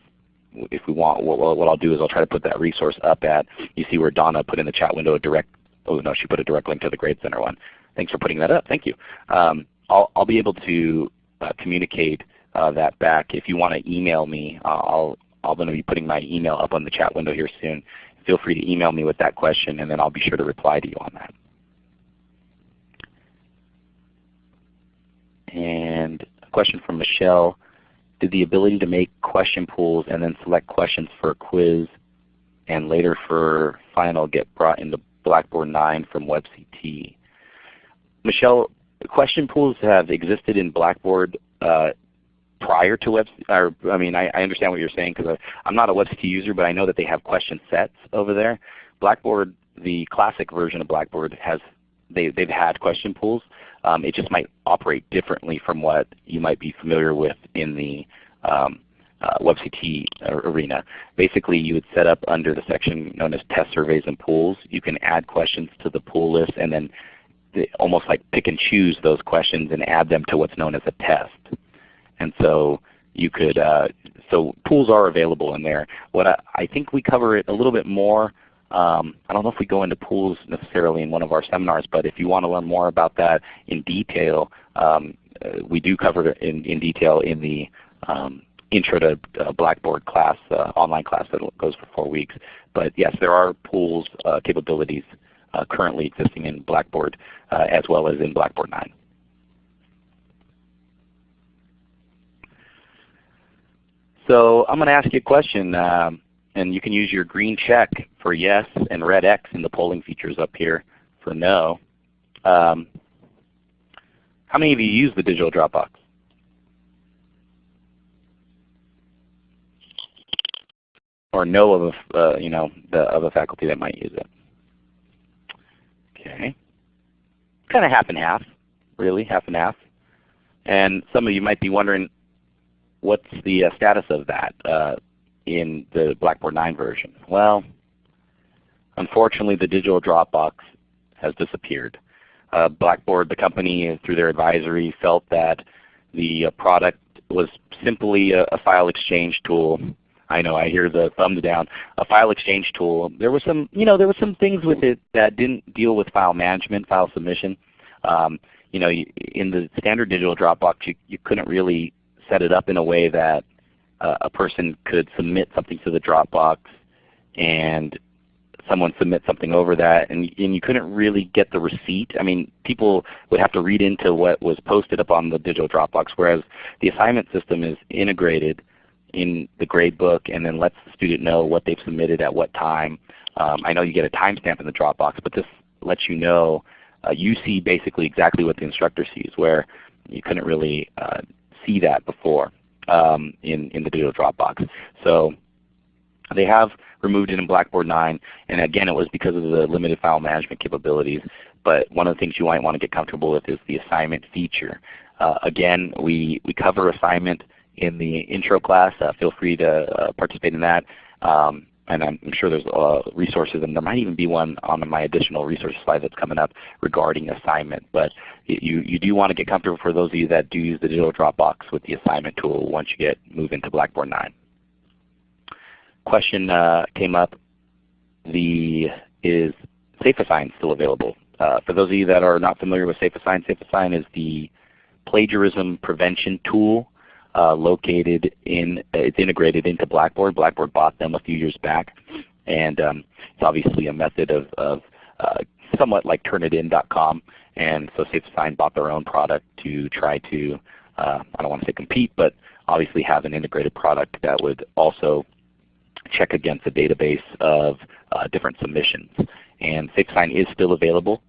if we want. What, what, I'll do is I'll try to put that resource up at, you see where Donna put in the chat window a direct, oh no, she put a direct link to the Grade Center one. Thanks for putting that up. Thank you. Um, I'll, I'll be able to uh, communicate uh, that back. If you want to email me, I'll, I'm going to be putting my email up on the chat window here soon. Feel free to email me with that question and then I'll be sure to reply to you on that. And a question from Michelle. Did the ability to make question pools and then select questions for a quiz and later for final get brought into Blackboard 9 from WebCT? Michelle, question pools have existed in Blackboard uh, prior to Web. Or, I mean, I, I understand what you're saying because I'm not a WebCT user, but I know that they have question sets over there. Blackboard, the classic version of Blackboard, has they, they've had question pools. Um, it just might operate differently from what you might be familiar with in the um, uh, WebCT arena. Basically, you would set up under the section known as Test Surveys and Pools. You can add questions to the pool list and then almost like pick and choose those questions and add them to what's known as a test. And so you could, uh, so pools are available in there. What I, I, think we cover it a little bit more. Um, I don't know if we go into pools necessarily in one of our seminars, but if you want to learn more about that in detail, um, uh, we do cover it in, in detail in the um, Intro to uh, Blackboard class, uh, online class that goes for four weeks. But yes, there are pools uh, capabilities uh, currently existing in Blackboard uh, as well as in Blackboard 9. So I'm going to ask you a question, um, and you can use your green check for yes and red X in the polling features up here for no. Um, how many of you use the digital Dropbox? Or know of a, uh, you know, the, of a faculty that might use it? Okay. Kind of half and half, really, half and half. And some of you might be wondering, what's the uh, status of that uh, in the Blackboard 9 version? Well, unfortunately the digital Dropbox has disappeared. Uh, Blackboard, the company, through their advisory, felt that the uh, product was simply a, a, file exchange tool. I know I hear the thumbs down. A file exchange tool. There was some, you know, there were some things with it that didn't deal with file management, file submission. Um, you know, in the standard digital Dropbox, you, you couldn't really set it up in a way that a person could submit something to the Dropbox and someone submit something over that and, and you couldn't really get the receipt. I mean people would have to read into what was posted up on the digital Dropbox whereas the assignment system is integrated in the gradebook and then lets the student know what they've submitted at what time. Um, I know you get a timestamp in the Dropbox but this lets you know uh, you see basically exactly what the instructor sees where you couldn't really uh, see that before um, in, in the digital Dropbox. So they have removed it in Blackboard 9, and again it was because of the limited file management capabilities. But one of the things you might want to get comfortable with is the assignment feature. Uh, again, we, we cover assignment in the intro class. Uh, feel free to uh, participate in that. Um, and I'm, I'm, sure there's uh, resources, and there might even be one on my additional resource slide that's coming up regarding assignment. But you, you do want to get comfortable for those of you that do use the digital Dropbox with the assignment tool once you get move into Blackboard 9. Question uh, came up, the is SafeAssign still available? Uh, for those of you that are not familiar with SafeAssign, SafeAssign is the plagiarism prevention tool uh, located in, it's integrated into Blackboard. Blackboard bought them a few years back. And um, it's obviously a method of, of uh, somewhat like turnitin.com. And so SafeAssign bought their own product to try to, uh, I don't want to say compete, but obviously have an integrated product that would also check against a database of uh, different submissions. And SafeAssign is still available,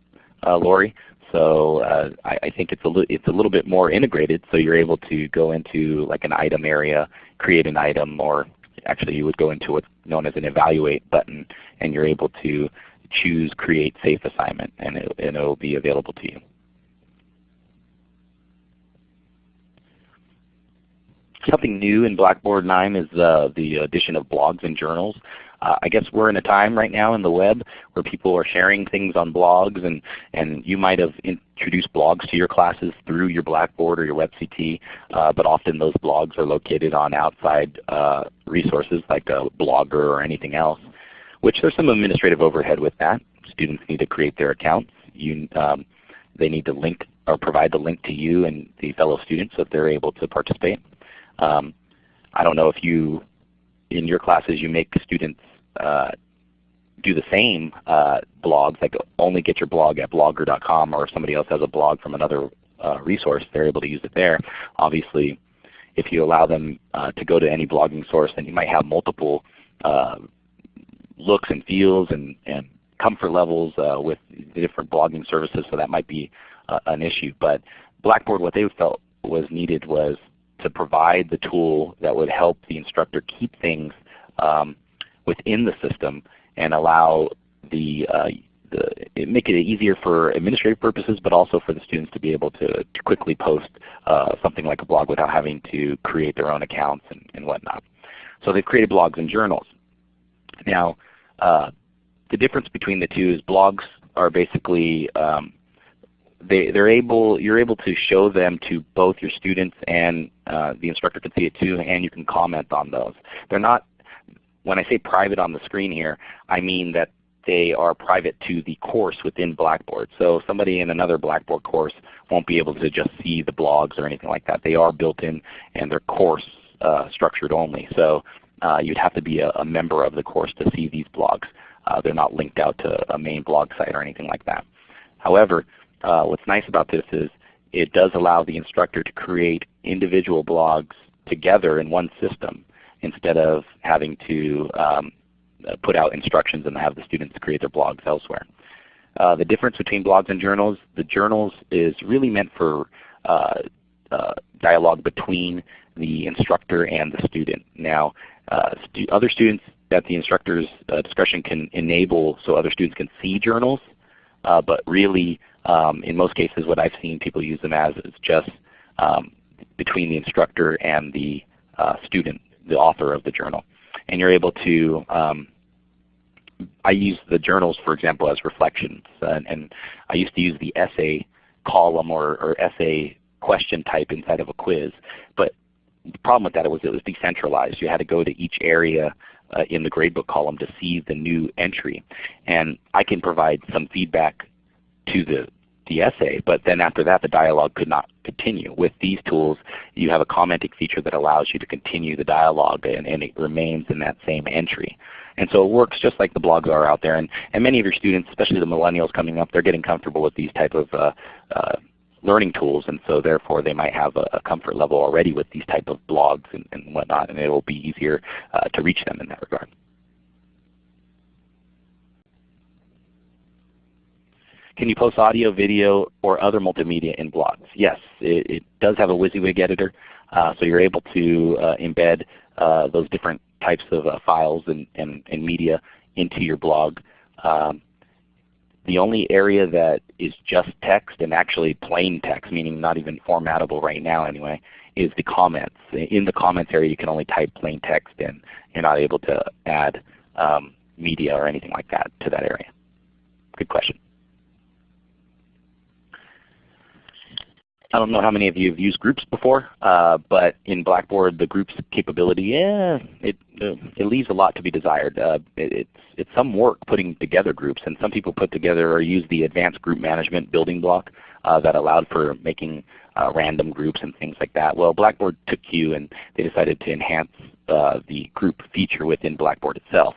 uh, Lori. So uh, I, I, think it's a, it's a little bit more integrated. So you're able to go into like an item area, create an item, or actually you would go into what's known as an evaluate button, and you're able to choose create safe assignment, and it, and it will be available to you. Something new in Blackboard 9 is uh, the addition of blogs and journals. Uh, I guess we're in a time right now in the web where people are sharing things on blogs and, and you might have introduced blogs to your classes through your Blackboard or your WebCT, uh, but often those blogs are located on outside uh, resources like a blogger or anything else, which there's some administrative overhead with that. Students need to create their accounts. You, um, they need to link or provide the link to you and the fellow students so that they're able to participate. Um, I don't know if you, in your classes, you make students do the same uh, blogs, like only get your blog at blogger.com or if somebody else has a blog from another uh, resource, they're able to use it there. Obviously, if you allow them uh, to go to any blogging source, then you might have multiple uh, looks and feels and, and comfort levels uh, with different blogging services, so that might be an issue. But Blackboard, what they felt was needed was to provide the tool that would help the instructor keep things um, within the system and allow the, uh, the make it easier for administrative purposes, but also for the students to be able to, to quickly post uh, something like a blog without having to create their own accounts and, and whatnot. So they've created blogs and journals. Now, uh, the difference between the two is blogs are basically um, they, they're able, you're able to show them to both your students and uh, the instructor can see it too, and you can comment on those. They're not, when I say private on the screen here, I mean that they are private to the course within Blackboard. So somebody in another Blackboard course won't be able to just see the blogs or anything like that. They are built in and they're course uh, structured only. So uh, you'd have to be a, a, member of the course to see these blogs. Uh, they're not linked out to a main blog site or anything like that. However, uh, what's nice about this is it does allow the instructor to create individual blogs together in one system instead of having to um, uh, put out instructions and have the students create their blogs elsewhere. Uh, the difference between blogs and journals, the journals is really meant for uh, uh dialogue between the instructor and the student. Now uh, stu other students that the instructor's uh, discretion can enable so other students can see journals, but really um, in most cases what I've seen people use them as is just um, between the instructor and the student, the author of the journal. And you're able to, um, I use the journals for example as reflections. And, and I used to use the essay column or, or essay question type inside of a quiz. But the problem with that was it was decentralized. You had to go to each area uh, in the gradebook column to see the new entry. And I can provide some feedback to the, the essay, but then after that the dialogue could not continue. With these tools you have a commenting feature that allows you to continue the dialogue and, and it remains in that same entry. And so it works just like the blogs are out there. And, and many of your students, especially the millennials coming up, they're getting comfortable with these type of uh, uh, learning tools and so therefore they might have a, a, comfort level already with these type of blogs and, and whatnot and it will be easier uh, to reach them in that regard. Can you post audio, video, or other multimedia in blogs? Yes, it, it does have a WYSIWYG editor, uh, so you're able to uh, embed uh, those different types of uh, files and, and, and, media into your blog. Um, the only area that is just text and actually plain text, meaning not even formatable right now anyway, is the comments. In the comments area you can only type plain text in. You're not able to add um, media or anything like that to that area. Good question. I don't know how many of you have used groups before, uh, but in Blackboard the groups capability, yeah, it, uh, it leaves a lot to be desired. Uh, it, it's, it's some work putting together groups, and some people put together or use the advanced group management building block uh, that allowed for making uh, random groups and things like that. Well, Blackboard took you and they decided to enhance uh, the group feature within Blackboard itself.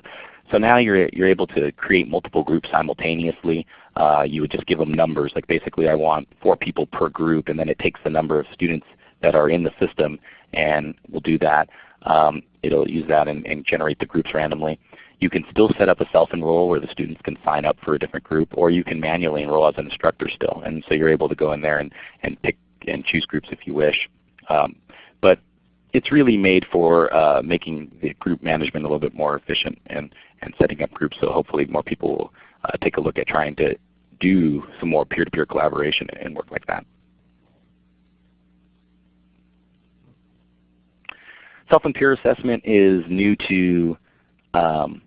So now you're, you're able to create multiple groups simultaneously. Uh, you would just give them numbers, like basically I want four people per group, and then it takes the number of students that are in the system and will do that. Um, it'll use that and, and, generate the groups randomly. You can still set up a self-enroll where the students can sign up for a different group, or you can manually enroll as an instructor still. And so you're able to go in there and, and pick and choose groups if you wish. Um, but it's really made for uh, making the group management a little bit more efficient and, and setting up groups so hopefully more people will uh, take a look at trying to do some more peer-to-peer -peer collaboration and work like that. Self and peer assessment is new to um,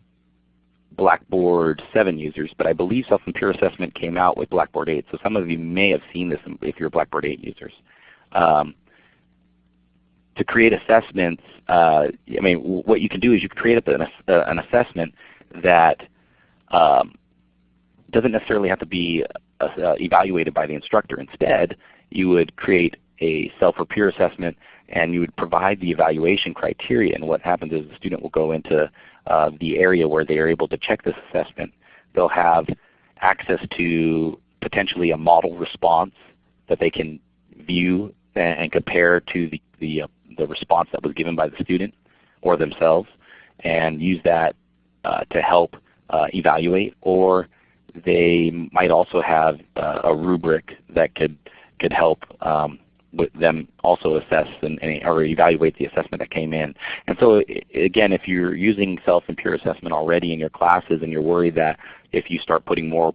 Blackboard 7 users, but I believe self and peer assessment came out with Blackboard 8. So some of you may have seen this if you're Blackboard 8 users. Um, to create assessments, uh, I mean, what you can do is you can create an, uh, an assessment that um, doesn't necessarily have to be uh, uh, evaluated by the instructor. Instead, you would create a self or peer assessment and you would provide the evaluation criteria. And what happens is the student will go into uh, the area where they are able to check this assessment. They'll have access to potentially a model response that they can view and, compare to the, the, uh, the response that was given by the student or themselves and use that uh, to help uh, evaluate or they might also have uh, a rubric that could could help um, with them also assess and, and, or evaluate the assessment that came in. And so again, if you're using self and peer assessment already in your classes and you're worried that if you start putting more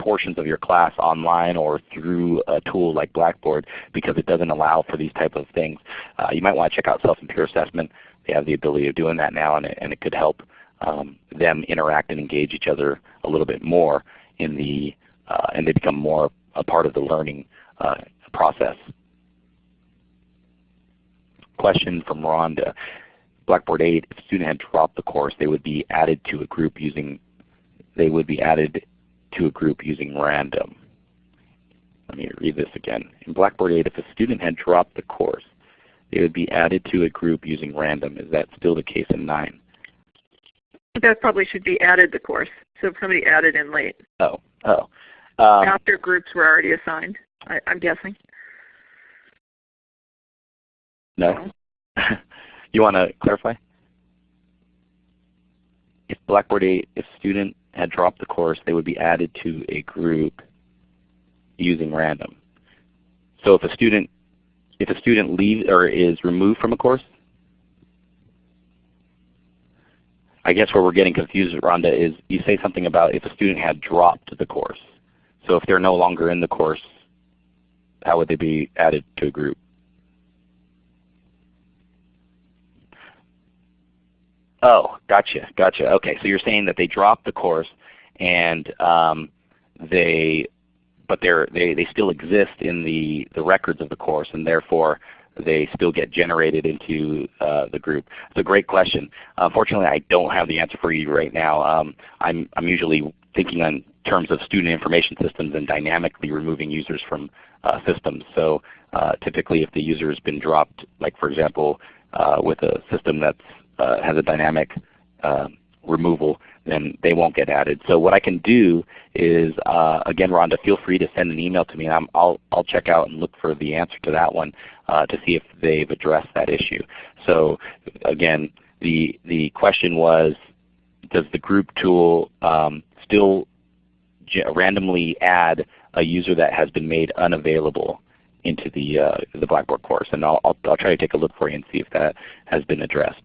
portions of your class online or through a tool like Blackboard because it doesn't allow for these type of things, uh, you might want to check out self and peer assessment. They have the ability of doing that now and it, and it could help um, them interact and engage each other a little bit more in the, uh, and they become more a part of the learning uh, process question from Rhonda. Blackboard 8, if a student had dropped the course, they would be added to a group using they would be added to a group using random. Let me read this again. In Blackboard 8, if a student had dropped the course, they would be added to a group using random. Is that still the case in 9? That probably should be added the course. So if somebody added in late. Oh, oh. Um, After groups were already assigned, I, I'm guessing. No? you want to clarify? If Blackboard 8, if student had dropped the course, they would be added to a group using random. So if a student if a student leaves or is removed from a course, I guess where we're getting confused, Rhonda, is you say something about if a student had dropped the course. So if they're no longer in the course, how would they be added to a group? Oh, gotcha, gotcha. Okay, so you're saying that they dropped the course and um, they, but they're, they they still exist in the the records of the course, and therefore they still get generated into uh, the group? It's a great question. Unfortunately, I don't have the answer for you right now. Um, I'm I'm usually thinking on terms of student information systems and dynamically removing users from uh, systems. So uh, typically, if the user has been dropped, like for example, uh, with a system that's uh, has a dynamic uh, removal, then they won't get added. So what I can do is, uh, again, Rhonda, feel free to send an email to me. i will I'll check out and look for the answer to that one uh, to see if they've addressed that issue. So again, the the question was, does the group tool um, still randomly add a user that has been made unavailable into the uh, the Blackboard course? And I'll, I'll, I'll try to take a look for you and see if that has been addressed.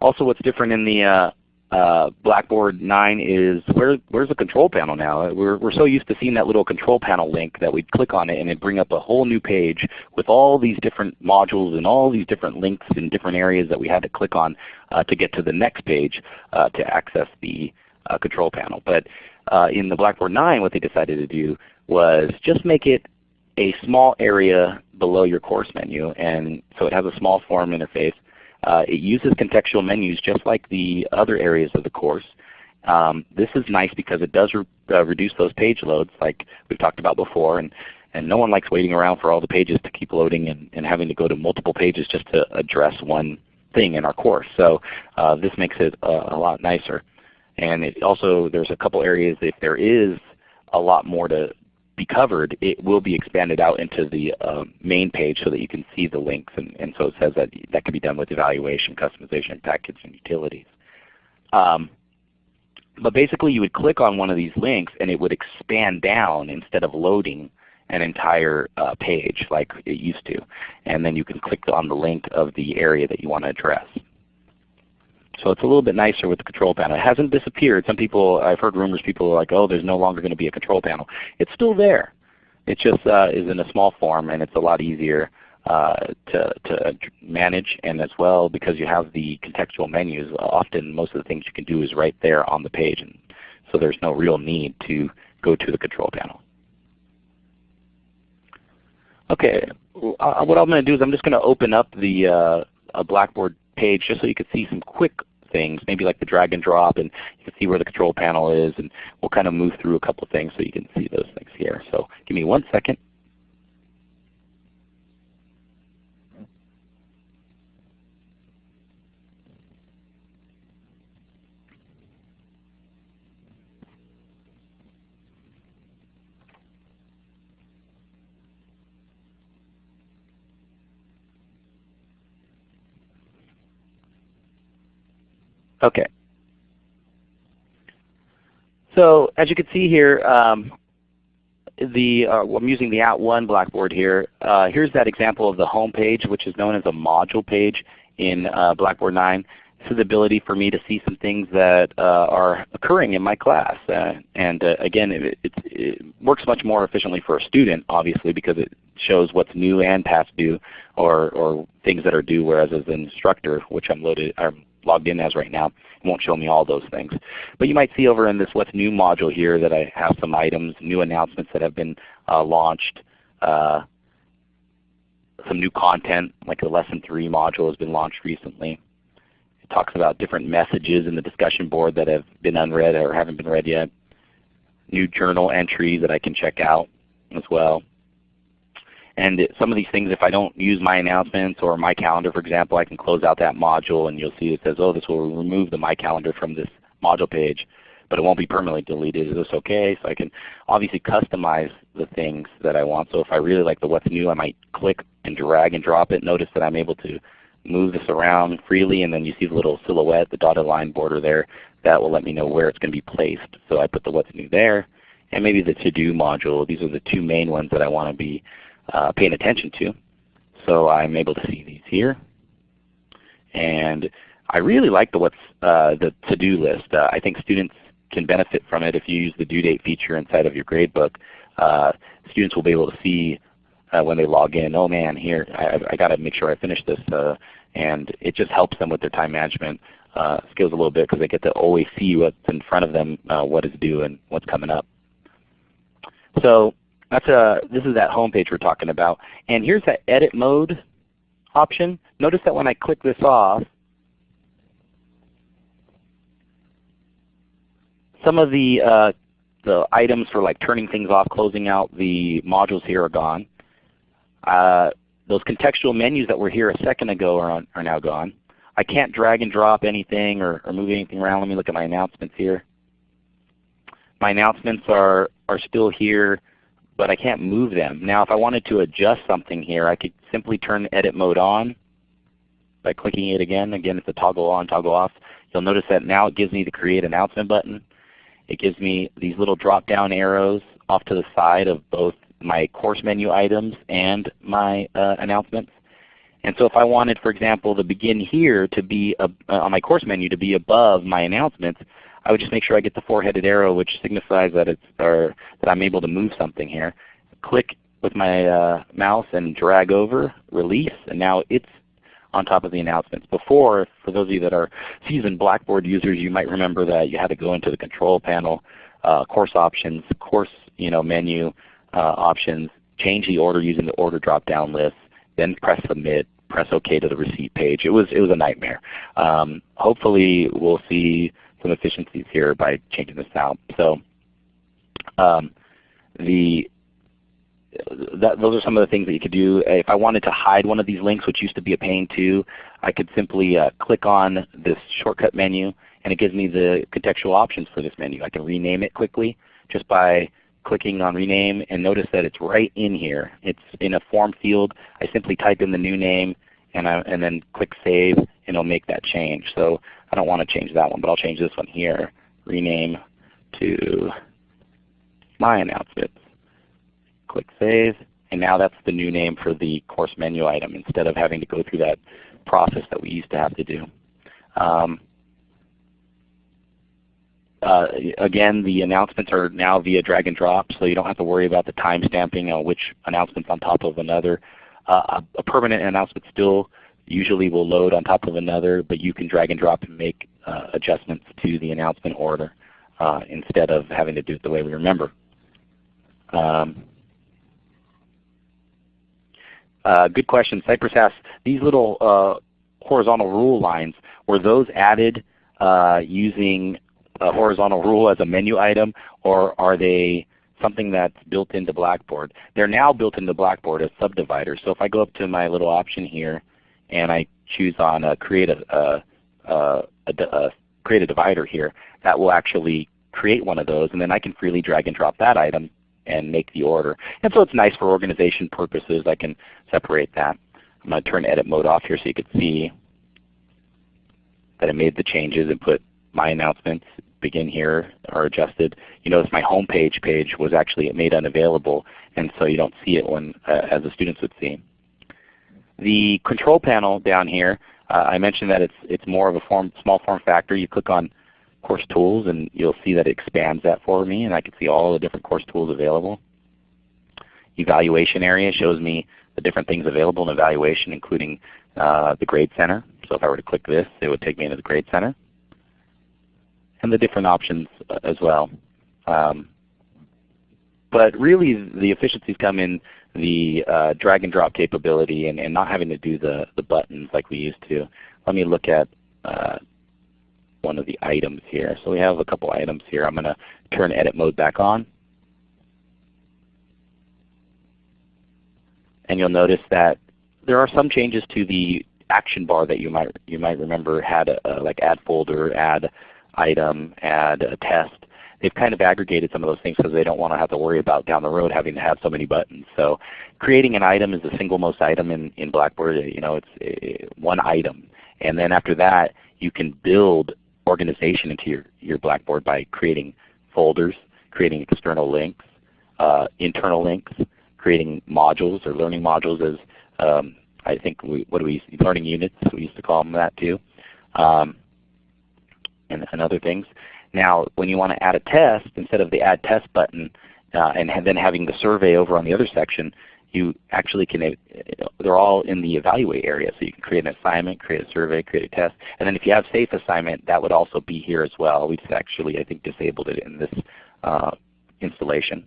Also what's different in the uh, uh, Blackboard 9 is where, where's the control panel now? We're, we're so used to seeing that little control panel link that we'd click on it and it'd bring up a whole new page with all these different modules and all these different links in different areas that we had to click on uh, to get to the next page uh, to access the uh, control panel. But uh, in the Blackboard 9 what they decided to do was just make it a small area below your course menu and so it has a small form interface it uses contextual menus just like the other areas of the course. Um, this is nice because it does re uh, reduce those page loads like we've talked about before. And, and no one likes waiting around for all the pages to keep loading and, and having to go to multiple pages just to address one thing in our course. So uh, this makes it a lot nicer. And it also there's a couple areas if there is a lot more to be covered, it will be expanded out into the uh, main page so that you can see the links. And, and so it says that that can be done with evaluation, customization, package, and utilities. Um, but basically you would click on one of these links and it would expand down instead of loading an entire uh, page like it used to. And then you can click on the link of the area that you want to address. So it's a little bit nicer with the control panel. It hasn't disappeared. Some people, I've heard rumors, people are like, oh, there's no longer going to be a control panel. It's still there. It just uh, is in a small form and it's a lot easier uh, to, to manage and as well because you have the contextual menus, often most of the things you can do is right there on the page. And so there's no real need to go to the control panel. Okay, uh, what I'm going to do is I'm just going to open up the uh, Blackboard page just so you can see some quick things, maybe like the drag and drop, and you can see where the control panel is, and we'll kind of move through a couple of things so you can see those things here. So give me one second. Okay. So as you can see here, um, the uh, I'm using the At @ONE Blackboard here. Uh, here's that example of the home page, which is known as a module page in uh, Blackboard 9. This is the ability for me to see some things that uh, are occurring in my class. Uh, and uh, again, it, it, it, works much more efficiently for a student, obviously, because it shows what's new and past due, or, or things that are due. Whereas as an instructor, which I'm loaded, I'm logged in as right now. It won't show me all those things. But you might see over in this What's New module here that I have some items, new announcements that have been uh, launched, uh, some new content like the Lesson 3 module has been launched recently. It talks about different messages in the discussion board that have been unread or haven't been read yet. New journal entries that I can check out as well. And some of these things, if I don't use my announcements or my calendar, for example, I can close out that module and you'll see it says, oh, this will remove the my calendar from this module page, but it won't be permanently deleted. Is this okay? So I can obviously customize the things that I want. So if I really like the what's new, I might click and drag and drop it. Notice that I'm able to move this around freely and then you see the little silhouette, the dotted line border there. That will let me know where it's going to be placed. So I put the what's new there and maybe the to-do module. These are the two main ones that I want to be uh, paying attention to. So I'm able to see these here. And I really like the what's uh, the to-do list. Uh, I think students can benefit from it if you use the due date feature inside of your gradebook. Uh, students will be able to see uh, when they log in, oh man, here I, I got to make sure I finish this. Uh, and it just helps them with their time management uh, skills a little bit because they get to always see what's in front of them, what is due and what's coming up. So that's a, this is that home page we're talking about. And here's that edit mode option. Notice that when I click this off, some of the, uh, the items for like turning things off, closing out the modules here are gone. Uh, those contextual menus that were here a second ago are, on, are now gone. I can't drag and drop anything or, or move anything around. Let me look at my announcements here. My announcements are, are still here but I can't move them. Now if I wanted to adjust something here, I could simply turn edit mode on by clicking it again. Again, it's a toggle on, toggle off. You'll notice that now it gives me the create announcement button. It gives me these little drop down arrows off to the side of both my course menu items and my uh, announcements. And so if I wanted, for example, the begin here to be uh, on my course menu to be above my announcements, I would just make sure I get the four-headed arrow which signifies that, it's, or that I'm able to move something here. Click with my uh, mouse and drag over, release, and now it's on top of the announcements. Before, for those of you that are seasoned Blackboard users, you might remember that you had to go into the control panel, uh, course options, course you know, menu uh, options, change the order using the order drop-down list, then press submit, press OK to the receipt page. It was, it was a nightmare. Um, hopefully we'll see some efficiencies here by changing this out. So um, the that, those are some of the things that you could do. If I wanted to hide one of these links, which used to be a pain too, I could simply uh, click on this shortcut menu and it gives me the contextual options for this menu. I can rename it quickly just by clicking on rename and notice that it's right in here. It's in a form field. I simply type in the new name and, I, and then click Save it'll make that change. So I don't want to change that one, but I'll change this one here. Rename to My Announcements. Click Save, and now that's the new name for the course menu item instead of having to go through that process that we used to have to do. Um, uh, again, the announcements are now via drag and drop, so you don't have to worry about the time stamping on which announcement's on top of another. Uh, a, a, permanent announcement still usually will load on top of another, but you can drag and drop and make uh, adjustments to the announcement order uh, instead of having to do it the way we remember. Um, uh, good question. Cypress asks, these little uh, horizontal rule lines, were those added using a horizontal rule as a menu item, or are they something that's built into Blackboard? They're now built into Blackboard as subdividers. So if I go up to my little option here and I choose on create a, a, a, create a divider here, that will actually create one of those, and then I can freely drag and drop that item and make the order. And so it's nice for organization purposes. I can separate that. I'm going to turn edit mode off here so you can see that I made the changes and put my announcements begin here are adjusted. You notice my home page page was actually made unavailable, and so you don't see it when uh, as the students would see. The control panel down here, uh, I mentioned that it's it's more of a form, small form factor. You click on course tools and you'll see that it expands that for me and I can see all the different course tools available. Evaluation area shows me the different things available in evaluation including uh, the Grade Center. So if I were to click this, it would take me into the Grade Center and the different options uh, as well. Um, but really the efficiencies come in the uh, drag and drop capability and, and, not having to do the, the buttons like we used to. Let me look at uh, one of the items here. So we have a couple items here. I'm going to turn edit mode back on. And you'll notice that there are some changes to the action bar that you might you might remember had a, a, like add folder, add item, add a test. They've kind of aggregated some of those things because they don't want to have to worry about down the road having to have so many buttons. So creating an item is the single most item in, in Blackboard. You know, it's a, one item. And then after that, you can build organization into your, your Blackboard by creating folders, creating external links, uh, internal links, creating modules or learning modules as um, I think we, what do we learning units we used to call them that too. Um, and, and other things. Now when you want to add a test, instead of the Add Test button uh, and then having the survey over on the other section, you actually can, uh, they're all in the evaluate area. So you can create an assignment, create a survey, create a test. And then if you have safe assignment, that would also be here as well. We just actually, I think, disabled it in this uh, installation.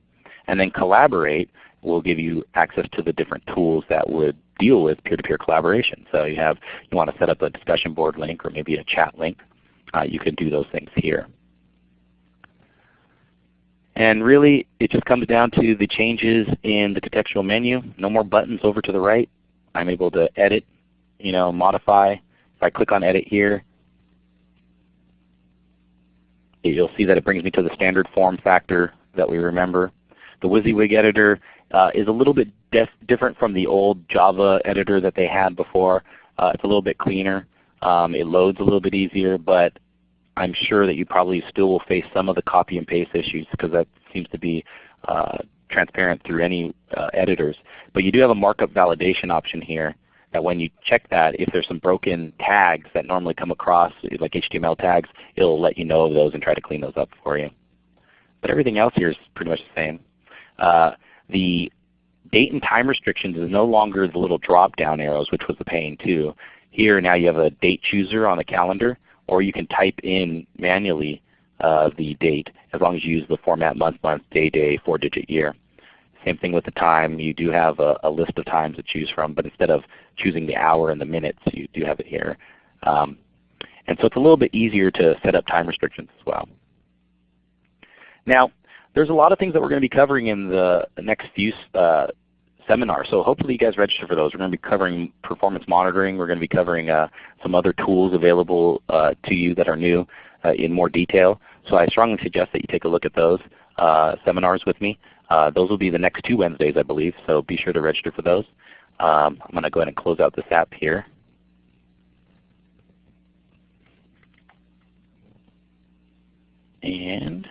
And then collaborate will give you access to the different tools that would deal with peer-to-peer -peer collaboration. So you have, you want to set up a discussion board link or maybe a chat link uh, you can do those things here. And really it just comes down to the changes in the contextual menu. No more buttons over to the right. I'm able to edit, you know, modify. If I click on edit here, you'll see that it brings me to the standard form factor that we remember. The WYSIWYG editor uh, is a little bit different from the old Java editor that they had before. Uh, it's a little bit cleaner. Um, it loads a little bit easier, but I'm sure that you probably still will face some of the copy and paste issues because that seems to be uh, transparent through any uh, editors. But you do have a markup validation option here that when you check that, if there's some broken tags that normally come across, like HTML tags, it will let you know of those and try to clean those up for you. But everything else here is pretty much the same. Uh, the date and time restrictions is no longer the little drop down arrows, which was the pain too. Here now you have a date chooser on the calendar or you can type in manually uh, the date as long as you use the format month, month, day, day, four digit year. Same thing with the time. You do have a, a, list of times to choose from, but instead of choosing the hour and the minutes, you do have it here. Um, And so it's a little bit easier to set up time restrictions as well. Now, there's a lot of things that we're going to be covering in the next few uh, seminars. So hopefully you guys register for those. We're going to be covering performance monitoring. We're going to be covering uh, some other tools available uh, to you that are new uh, in more detail. So I strongly suggest that you take a look at those uh, seminars with me. Uh, those will be the next two Wednesdays I believe, so be sure to register for those. Um, I'm going to go ahead and close out this app here. And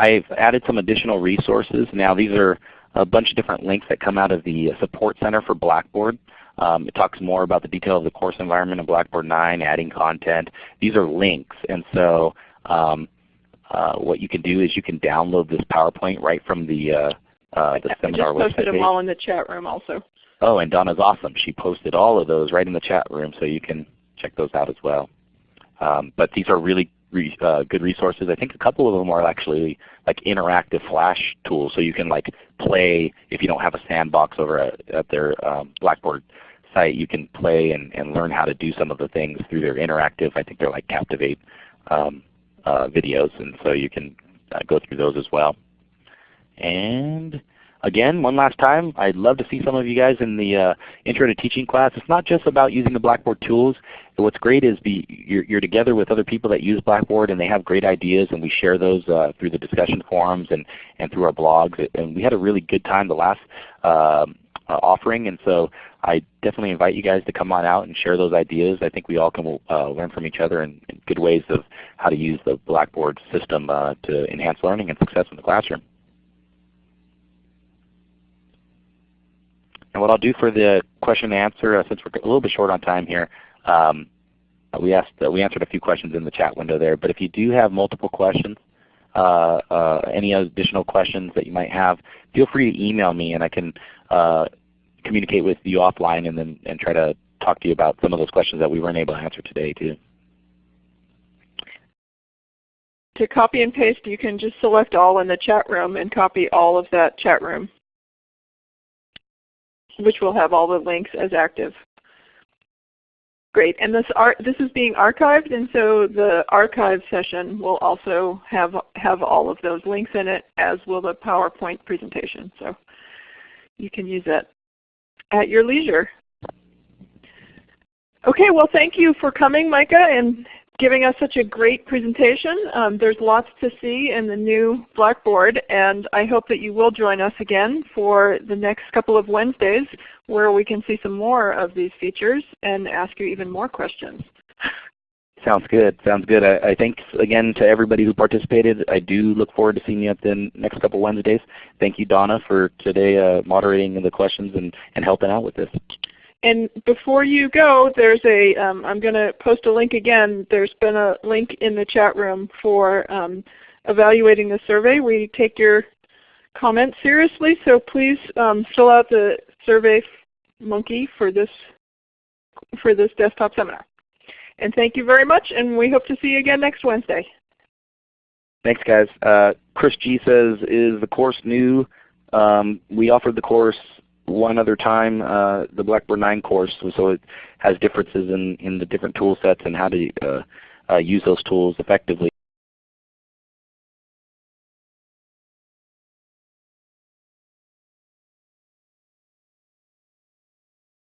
I've added some additional resources. Now these are a bunch of different links that come out of the Support Center for Blackboard. Um, it talks more about the detail of the course environment in Blackboard 9, adding content. These are links, and so um, uh, what you can do is you can download this PowerPoint right from the, uh, uh, the seminar website. I just posted them all in the chat room also. Oh, and Donna's awesome. She posted all of those right in the chat room, so you can check those out as well. Um, but these are really re, uh, good resources. I think a couple of them are actually like interactive Flash tools, so you can like play if you don't have a sandbox over at, at their um, Blackboard site. You can play and, and learn how to do some of the things through their interactive. I think they're like Captivate um, uh, videos, and so you can uh, go through those as well. And again, one last time, I'd love to see some of you guys in the uh, Intro to Teaching class. It's not just about using the Blackboard tools. What's great is you're, you're, together with other people that use Blackboard and they have great ideas and we share those uh, through the discussion forums and, and through our blogs. And we had a really good time the last uh, offering and so I definitely invite you guys to come on out and share those ideas. I think we all can uh, learn from each other and good ways of how to use the Blackboard system uh, to enhance learning and success in the classroom. And what I'll do for the question and answer, uh, since we're a little bit short on time here, um, we asked uh, we answered a few questions in the chat window there. But if you do have multiple questions, uh, uh, any additional questions that you might have, feel free to email me and I can uh, communicate with you offline and then and try to talk to you about some of those questions that we weren't able to answer today too. To copy and paste, you can just select all in the chat room and copy all of that chat room which will have all the links as active. Great, and this, this is being archived, and so the archive session will also have, have all of those links in it, as will the PowerPoint presentation. So you can use that at your leisure. Okay, well thank you for coming, Micah, and giving us such a great presentation. Um, there's lots to see in the new Blackboard and I hope that you will join us again for the next couple of Wednesdays where we can see some more of these features and ask you even more questions. Sounds good. Sounds good. I, I thanks again to everybody who participated. I do look forward to seeing you at the next couple of Wednesdays. Thank you Donna for today uh, moderating the questions and, and helping out with this. And before you go, there's a, um, I'm going to post a link again. There's been a link in the chat room for um, evaluating the survey. We take your comments seriously, so please um, fill out the survey monkey for this, for this desktop seminar. And thank you very much, and we hope to see you again next Wednesday. Thanks guys. Uh, Chris G says, is the course new? Um, we offered the course one other time uh, the Blackboard 9 course, so it has differences in, in the different tool sets and how to uh, uh, use those tools effectively.